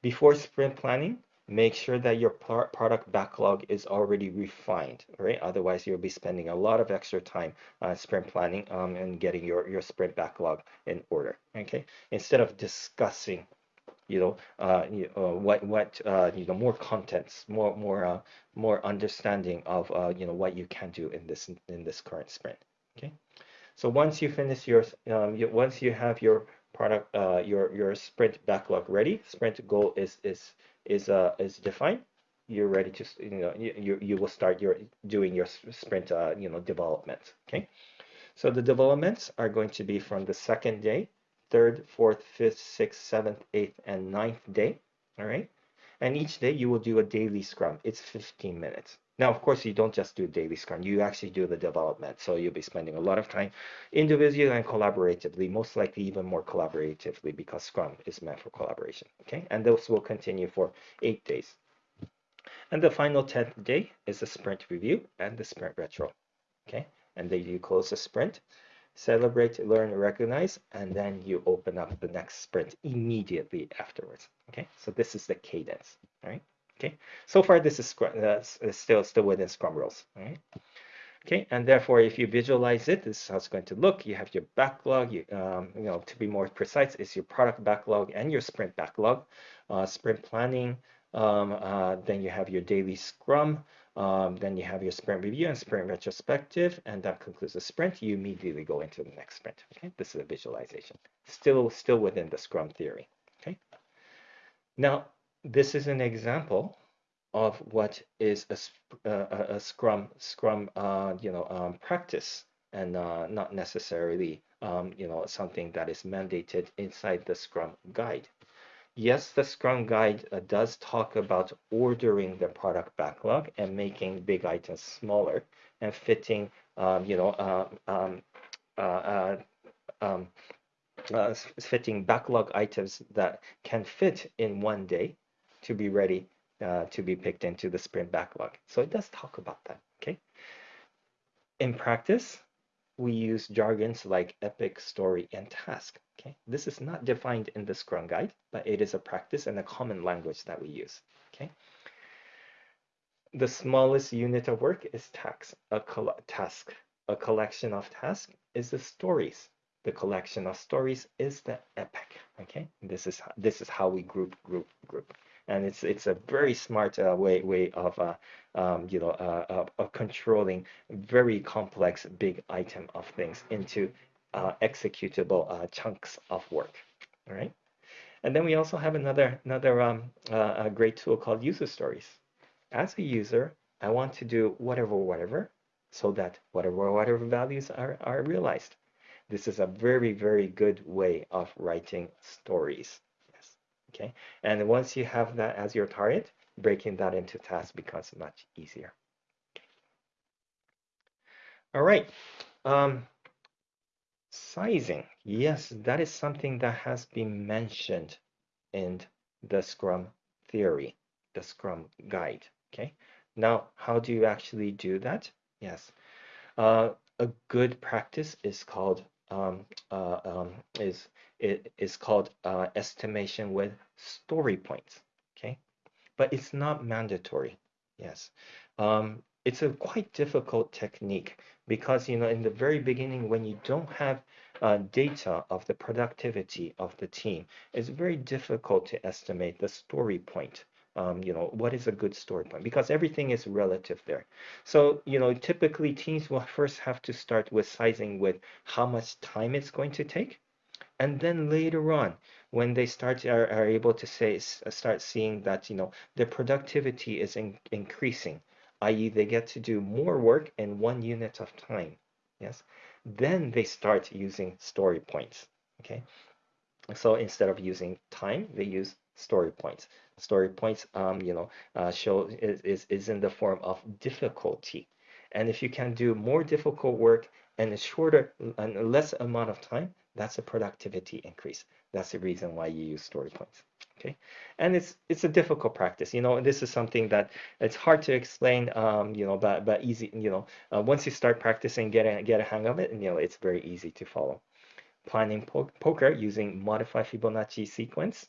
Before sprint planning, make sure that your product backlog is already refined, right? Otherwise, you'll be spending a lot of extra time uh, sprint planning um, and getting your, your sprint backlog in order, okay? Instead of discussing you know, uh, you, uh, what what uh, you know more contents, more more uh, more understanding of uh, you know what you can do in this in this current sprint. Okay, so once you finish your um, you, once you have your product uh, your your sprint backlog ready, sprint goal is is is uh is defined. You're ready to you know you you will start your doing your sprint uh, you know development. Okay, so the developments are going to be from the second day third, fourth, fifth, sixth, seventh, eighth, and ninth day. All right. And each day you will do a daily scrum. It's 15 minutes. Now, of course, you don't just do daily scrum. You actually do the development. So you'll be spending a lot of time individually and collaboratively, most likely even more collaboratively because scrum is meant for collaboration. Okay. And those will continue for eight days. And the final 10th day is the sprint review and the sprint retro. Okay. And then you close the sprint celebrate, learn, recognize, and then you open up the next sprint immediately afterwards. Okay, so this is the cadence. All right. Okay. So far, this is uh, still still within Scrum rules. All right. Okay, and therefore, if you visualize it, this is how it's going to look. You have your backlog. You, um, you know, to be more precise, it's your product backlog and your sprint backlog. Uh, sprint planning. Um, uh, then you have your daily Scrum. Um, then you have your sprint review and sprint retrospective, and that concludes the sprint. You immediately go into the next sprint. Okay, this is a visualization. Still, still within the Scrum theory. Okay. Now, this is an example of what is a, uh, a Scrum Scrum uh, you know um, practice, and uh, not necessarily um, you know something that is mandated inside the Scrum guide. Yes, the Scrum Guide uh, does talk about ordering the product backlog and making big items smaller and fitting, um, you know, uh, um, uh, uh um, uh, fitting backlog items that can fit in one day to be ready uh, to be picked into the sprint backlog. So it does talk about that, okay? In practice, we use jargons like epic, story, and task. Okay, this is not defined in the Scrum Guide, but it is a practice and a common language that we use. Okay. The smallest unit of work is task. A task. A collection of tasks is the stories. The collection of stories is the epic. Okay, this is this is how we group group group and it's it's a very smart uh, way way of uh, um, you know uh, of, of, controlling very complex big item of things into uh, executable uh, chunks of work. All right, and then we also have another another um, uh, great tool called user stories. As a user, I want to do whatever whatever so that whatever whatever values are are realized. This is a very very good way of writing stories okay? And once you have that as your target, breaking that into tasks becomes much easier. All right. Um, sizing. Yes, that is something that has been mentioned in the Scrum theory, the Scrum guide. Okay. Now, how do you actually do that? Yes. Uh, a good practice is called um, uh, um, is it is called uh, estimation with story points. Okay, but it's not mandatory. Yes, um, it's a quite difficult technique because you know in the very beginning when you don't have uh, data of the productivity of the team it's very difficult to estimate the story point um, you know what is a good story point because everything is relative there so you know typically teams will first have to start with sizing with how much time it's going to take and then later on when they start are, are able to say start seeing that you know their productivity is in, increasing i.e. they get to do more work in one unit of time yes? Then they start using story points okay? So instead of using time they use story points. Story points um, you know uh, show is, is, is in the form of difficulty. And if you can do more difficult work in a shorter and less amount of time that's a productivity increase. That's the reason why you use story points okay? And it's it's a difficult practice you know this is something that it's hard to explain um, you know but but easy you know uh, once you start practicing get a get a hang of it and you know it's very easy to follow. Planning po poker using modified Fibonacci sequence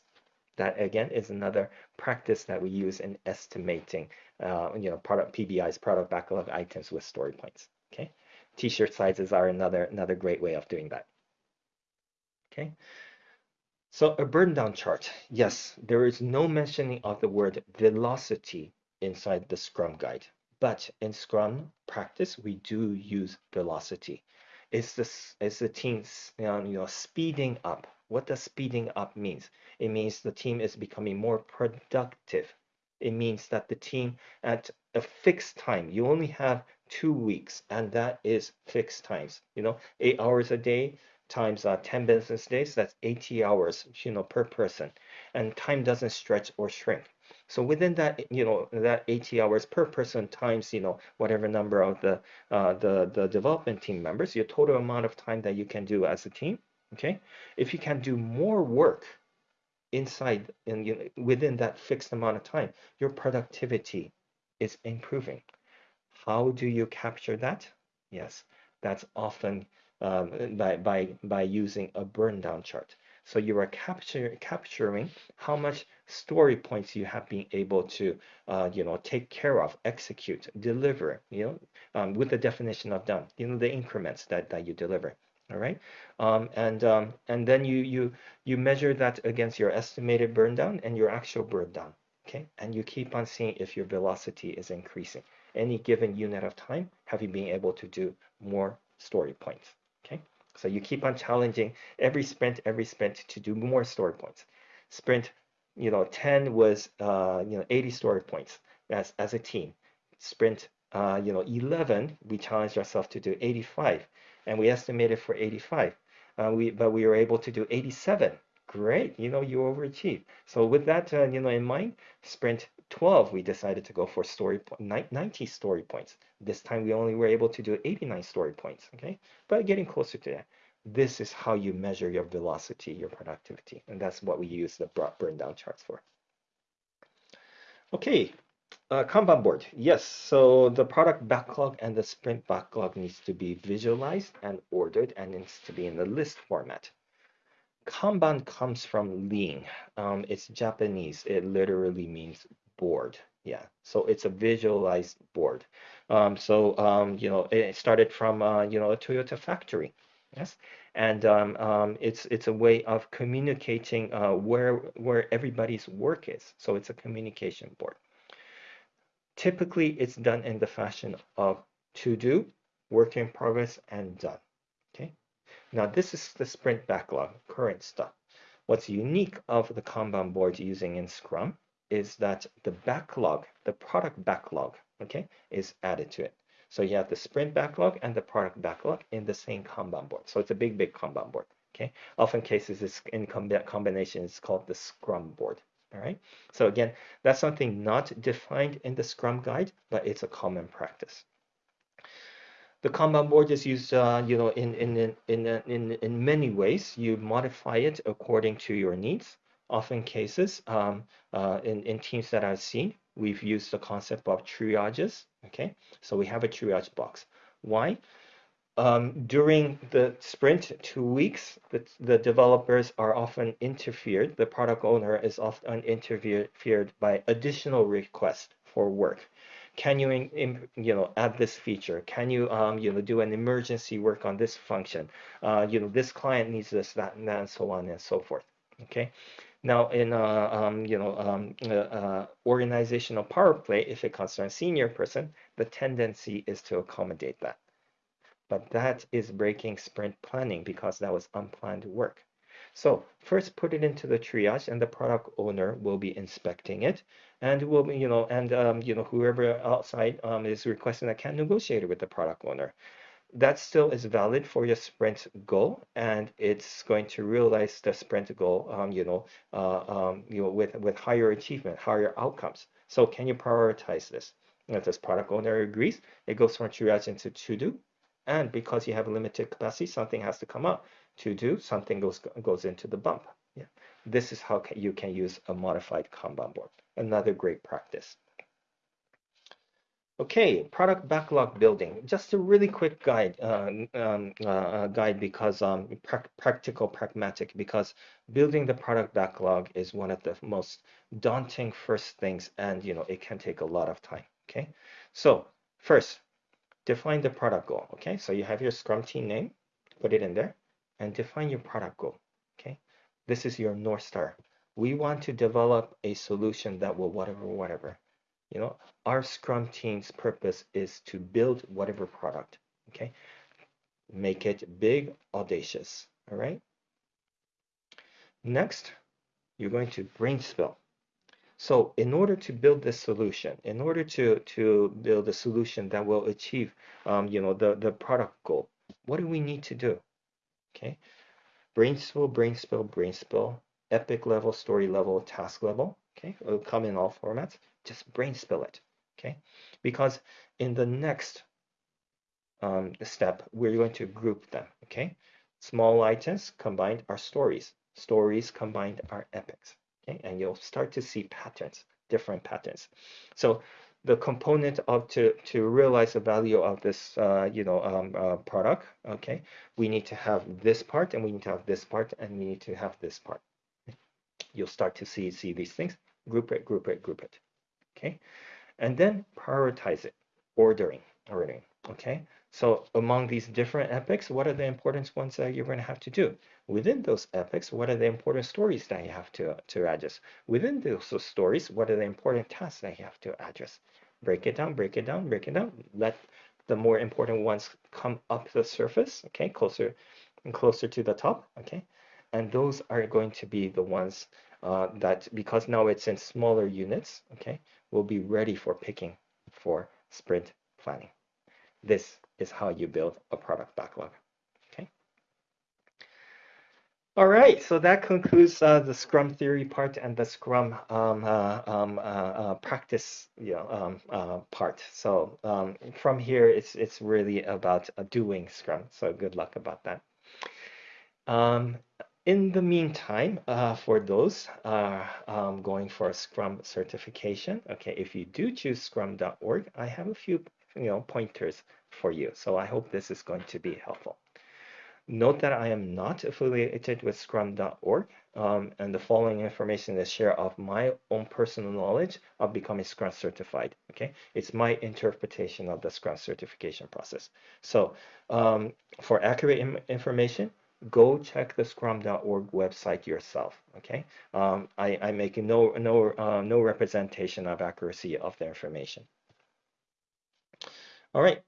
that again is another practice that we use in estimating uh, you know product PBI's product backlog items with story points okay? T-shirt sizes are another another great way of doing that okay so a burn down chart. Yes, there is no mentioning of the word velocity inside the Scrum guide. But in Scrum practice, we do use velocity. It's the, it's the team you know, speeding up. What does speeding up means? It means the team is becoming more productive. It means that the team at a fixed time, you only have two weeks, and that is fixed times. You know, eight hours a day, times uh, 10 business days, that's 80 hours, you know, per person. And time doesn't stretch or shrink. So within that, you know, that 80 hours per person times, you know, whatever number of the uh, the the development team members, your total amount of time that you can do as a team. Okay, if you can do more work inside and you know, within that fixed amount of time, your productivity is improving. How do you capture that? Yes, that's often um, by, by, by using a burn down chart. So you are capture, capturing how much story points you have been able to, uh, you know, take care of, execute, deliver, you know, um, with the definition of done, you know, the increments that, that you deliver. All right, um, and um, and then you you you measure that against your estimated burn down and your actual burn down. Okay, and you keep on seeing if your velocity is increasing. Any given unit of time, have you been able to do more story points? So you keep on challenging every sprint, every sprint to do more story points. Sprint, you know, 10 was, uh, you know, 80 story points as, as a team. Sprint, uh, you know, 11, we challenged ourselves to do 85 and we estimated for 85. Uh, we, but we were able to do 87. Great, you know, you overachieved. So with that, uh, you know, in mind, sprint 12, we decided to go for story 90 story points. This time we only were able to do 89 story points, okay? But getting closer to that. This is how you measure your velocity, your productivity. And that's what we use the burn down charts for. Okay, uh, Kanban board. Yes, so the product backlog and the sprint backlog needs to be visualized and ordered and needs to be in the list format. Kanban comes from lean. Um, it's Japanese. It literally means board. Yeah, so it's a visualized board. Um, so um, you know, it started from uh, you know a Toyota factory. Yes, and um, um, it's it's a way of communicating uh, where where everybody's work is. So it's a communication board. Typically, it's done in the fashion of to do, work in progress, and done. Okay. Now this is the sprint backlog, current stuff. What's unique of the Kanban board using in Scrum is that the backlog, the product backlog, okay, is added to it. So you have the sprint backlog and the product backlog in the same Kanban board. So it's a big, big Kanban board. Okay. Often cases it's in combination is called the Scrum board. All right. So again, that's something not defined in the Scrum guide, but it's a common practice. The Kanban board is used, uh, you know, in in in in in many ways. You modify it according to your needs often cases um, uh, in, in teams that I've seen, we've used the concept of triages. Okay, so we have a triage box. Why? Um, during the sprint two weeks, the, the developers are often interfered. The product owner is often interfered by additional requests for work. Can you, you know, add this feature? Can you, um, you know, do an emergency work on this function? Uh, you know, this client needs this, that, and that, and so on and so forth. Okay. Now, in uh, um, you know um, uh, uh, organizational power play, if it concerns a senior person, the tendency is to accommodate that. But that is breaking sprint planning because that was unplanned work. So first put it into the triage and the product owner will be inspecting it and will be, you know, and, um, you know, whoever outside um, is requesting that can negotiate with the product owner that still is valid for your sprint goal and it's going to realize the sprint goal um, you know uh, um, you know with with higher achievement higher outcomes. So can you prioritize this? If this product owner agrees it goes from triage into to do. And because you have a limited capacity something has to come up to do something goes goes into the bump. Yeah. This is how you can use a modified kanban board. Another great practice Okay, product backlog building. Just a really quick guide, uh, um, uh, uh, guide because um, pra practical, pragmatic. Because building the product backlog is one of the most daunting first things, and you know it can take a lot of time. Okay, so first, define the product goal. Okay, so you have your Scrum team name, put it in there, and define your product goal. Okay, this is your North Star. We want to develop a solution that will whatever, whatever you know our scrum team's purpose is to build whatever product okay? Make it big audacious all right? Next you're going to brain spill so in order to build this solution in order to to build a solution that will achieve um, you know the the product goal what do we need to do okay? Brain spill brain spill brain spill epic level story level task level okay? It'll come in all formats just brain spill it, okay? Because in the next um, step, we're going to group them, okay? Small items combined are stories. Stories combined are epics, okay? And you'll start to see patterns, different patterns. So the component of to to realize the value of this uh, you know um, uh, product okay we need to have this part and we need to have this part and we need to have this part you'll start to see see these things group it group it group it okay? And then prioritize it, ordering, ordering, okay? So among these different epics, what are the important ones that you're going to have to do? Within those epics, what are the important stories that you have to, to address? Within those stories, what are the important tasks that you have to address? Break it down, break it down, break it down. Let the more important ones come up the surface, okay, closer and closer to the top, okay? And those are going to be the ones uh, that, because now it's in smaller units, okay, will be ready for picking for sprint planning. This is how you build a product backlog. Okay. All right, so that concludes uh, the Scrum theory part and the Scrum um, uh, um, uh, uh practice you know, um, uh, part. So um, from here, it's it's really about uh, doing Scrum. So good luck about that. In the meantime, uh, for those uh, um, going for a Scrum certification, okay, if you do choose scrum.org, I have a few you know pointers for you. So I hope this is going to be helpful. Note that I am not affiliated with scrum.org um, and the following information is share of my own personal knowledge of becoming Scrum certified. Okay, it's my interpretation of the Scrum certification process. So um, for accurate information, go check the scrum.org website yourself okay? Um, I, I make no no uh, no representation of accuracy of the information. All right.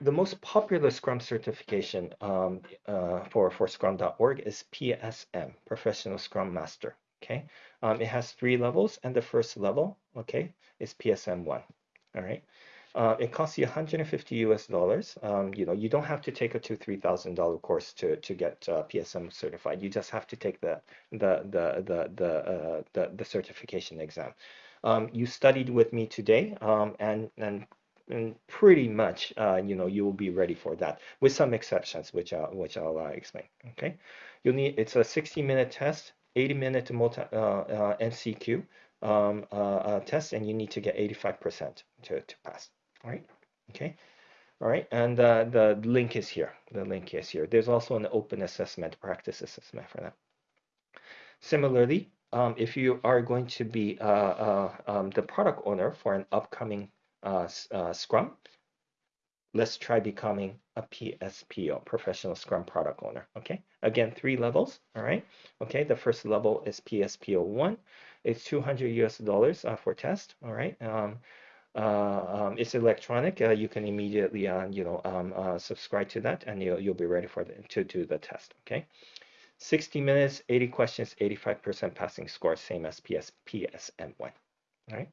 The most popular scrum certification um, uh, for for scrum.org is psm professional scrum master okay? Um, it has three levels and the first level okay is psm1 all right uh, it costs you 150 US dollars. Um, you know, you don't have to take a two, three thousand dollar course to to get uh, PSM certified. You just have to take the the the the the uh, the, the, certification exam. Um, you studied with me today, um, and and and pretty much, uh, you know, you will be ready for that, with some exceptions, which I'll, which I'll uh, explain. Okay, you'll need it's a 60 minute test, 80 minute multi uh, MCQ um, test, and you need to get 85% to to pass. All right. Okay. All right. And uh, the link is here. The link is here. There's also an open assessment, practice assessment for that. Similarly, um, if you are going to be uh, uh, um, the product owner for an upcoming uh, uh, Scrum, let's try becoming a PSPO, Professional Scrum Product Owner, okay? Again, three levels, all right? Okay, the first level is PSPO 1. It's 200 US dollars uh, for test, all right? Um, um, it's electronic. Uh, you can immediately, uh, you know, um, uh, subscribe to that, and you'll you'll be ready for the, to do the test. Okay, 60 minutes, 80 questions, 85% passing score, same as PS PSM1. All right.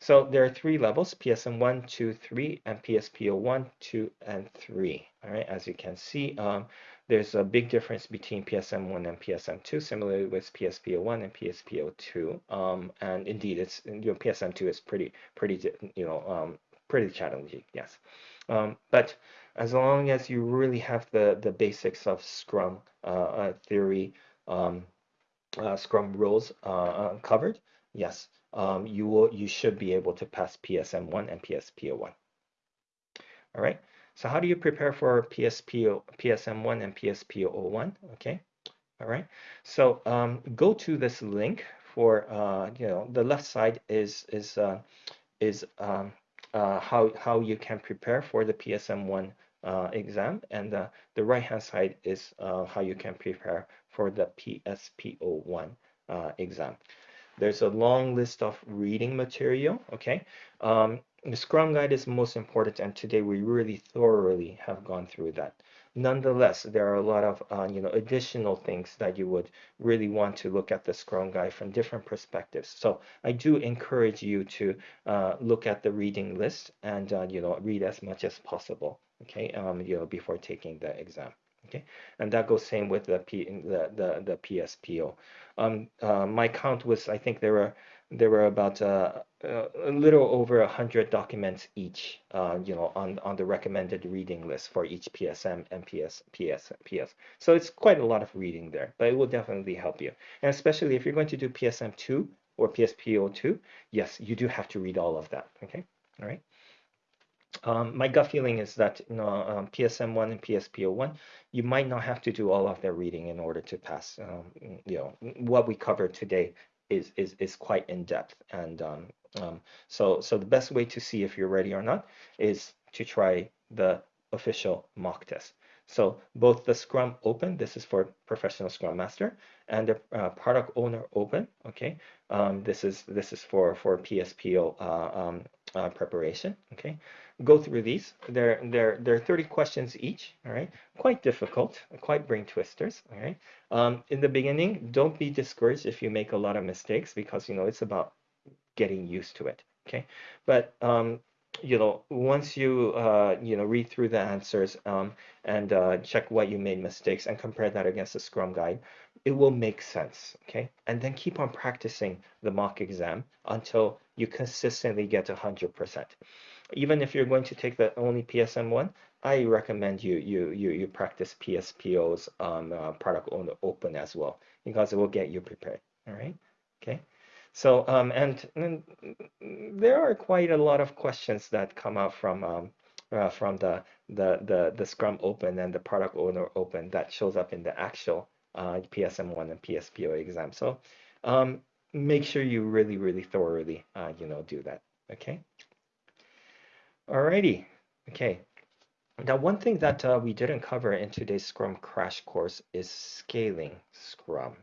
So there are three levels, PSM 1, 2, 3, and PSPO 1, 2, and 3. All right, as you can see, um, there's a big difference between PSM1 and PSM2, similarly with PSPO1 and PSPO2. Um, and indeed, it's you know, PSM2 is pretty, pretty, you know, um, pretty challenging, yes. Um, but as long as you really have the, the basics of Scrum uh, uh, theory, um, uh, Scrum rules uh, uh, covered, yes, um, you will you should be able to pass PSM1 and PSPO1. All right. So how do you prepare for PSPO, PSM1 and PSPO1? Okay. All right. So um, go to this link for uh, you know the left side is is uh, is um, uh, how how you can prepare for the PSM1 uh, exam, and the the right hand side is uh, how you can prepare for the PSPO1 uh, exam. There's a long list of reading material, okay? Um, the Scrum Guide is most important, and today we really thoroughly have gone through that. Nonetheless, there are a lot of uh, you know additional things that you would really want to look at the Scrum Guide from different perspectives. So I do encourage you to uh, look at the reading list and uh, you know read as much as possible. Okay, um, you know before taking the exam. Okay, and that goes same with the P the the, the PSPO. Um, uh, my count was I think there were there were about uh, a little over a hundred documents each, uh, you know, on on the recommended reading list for each PSM and PS PS PS. So it's quite a lot of reading there, but it will definitely help you, and especially if you're going to do PSM two or PSPO two, yes, you do have to read all of that. Okay, all right. Um, my gut feeling is that you know um, PSM1 and PSPO1, you might not have to do all of their reading in order to pass. Um, you know what we covered today is is is quite in depth, and um, um, so so the best way to see if you're ready or not is to try the official mock test. So both the Scrum Open, this is for professional Scrum Master, and the uh, Product Owner Open, okay, um, this is this is for for PSPO uh, uh, preparation, okay go through these. They're, they're, they're 30 questions each, all right? Quite difficult, quite brain twisters, all right? Um, in the beginning, don't be discouraged if you make a lot of mistakes because, you know, it's about getting used to it, okay? But, um, you know, once you, uh, you know, read through the answers um, and uh, check what you made mistakes and compare that against the Scrum Guide, it will make sense, okay? And then keep on practicing the mock exam until you consistently get 100% even if you're going to take the only PSM one, I recommend you you you you practice PSPO's um, uh, product owner open as well because it will get you prepared. All right. Okay. So um, and, and there are quite a lot of questions that come out from um, uh, from the, the the the Scrum Open and the Product Owner Open that shows up in the actual uh, PSM1 and PSPO exam. So um, make sure you really really thoroughly uh, you know do that. Okay. Alrighty, okay. Now, one thing that uh, we didn't cover in today's Scrum crash course is scaling Scrum.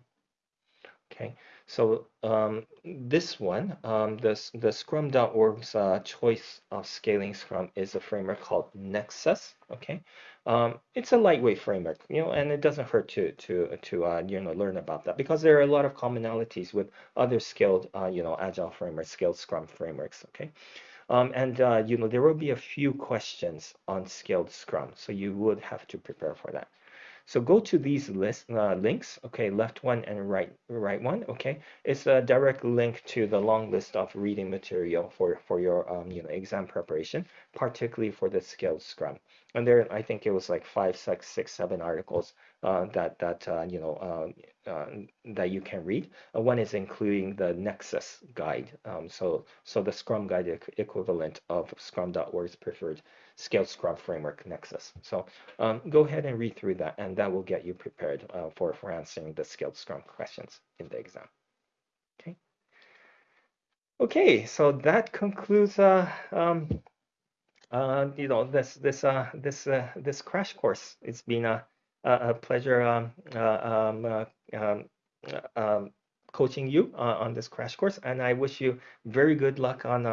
Okay, so um, this one, um, the, the Scrum.org's uh, choice of scaling Scrum is a framework called Nexus. Okay, um, it's a lightweight framework, you know, and it doesn't hurt to to to uh, you know learn about that because there are a lot of commonalities with other scaled, uh, you know, agile frameworks, scaled Scrum frameworks. Okay, um, and uh, you know there will be a few questions on scaled Scrum, so you would have to prepare for that. So go to these list uh, links, okay, left one and right right one, okay. It's a direct link to the long list of reading material for for your um, you know exam preparation, particularly for the scaled Scrum. And there, I think it was like five, six, six, seven articles that that uh, you know uh, uh, that you can read. Uh, one is including the Nexus guide, um, so so the Scrum guide equivalent of Scrum.org's preferred scaled Scrum framework Nexus. So um, go ahead and read through that, and that will get you prepared for for answering the scaled Scrum questions in the exam. Okay, Okay, so that concludes uh, um, uh, you know this this uh, this uh, this crash course. It's been a a, pleasure um, uh, um, uh, um, uh, coaching you on this crash course, and I wish you very good luck on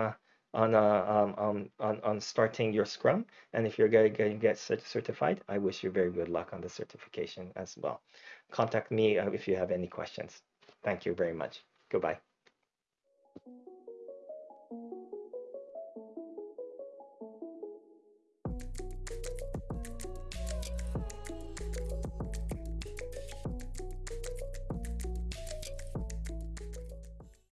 on, um, on on starting your Scrum. And if you're going to get certified, I wish you very good luck on the certification as well. Contact me if you have any questions. Thank you very much. Goodbye.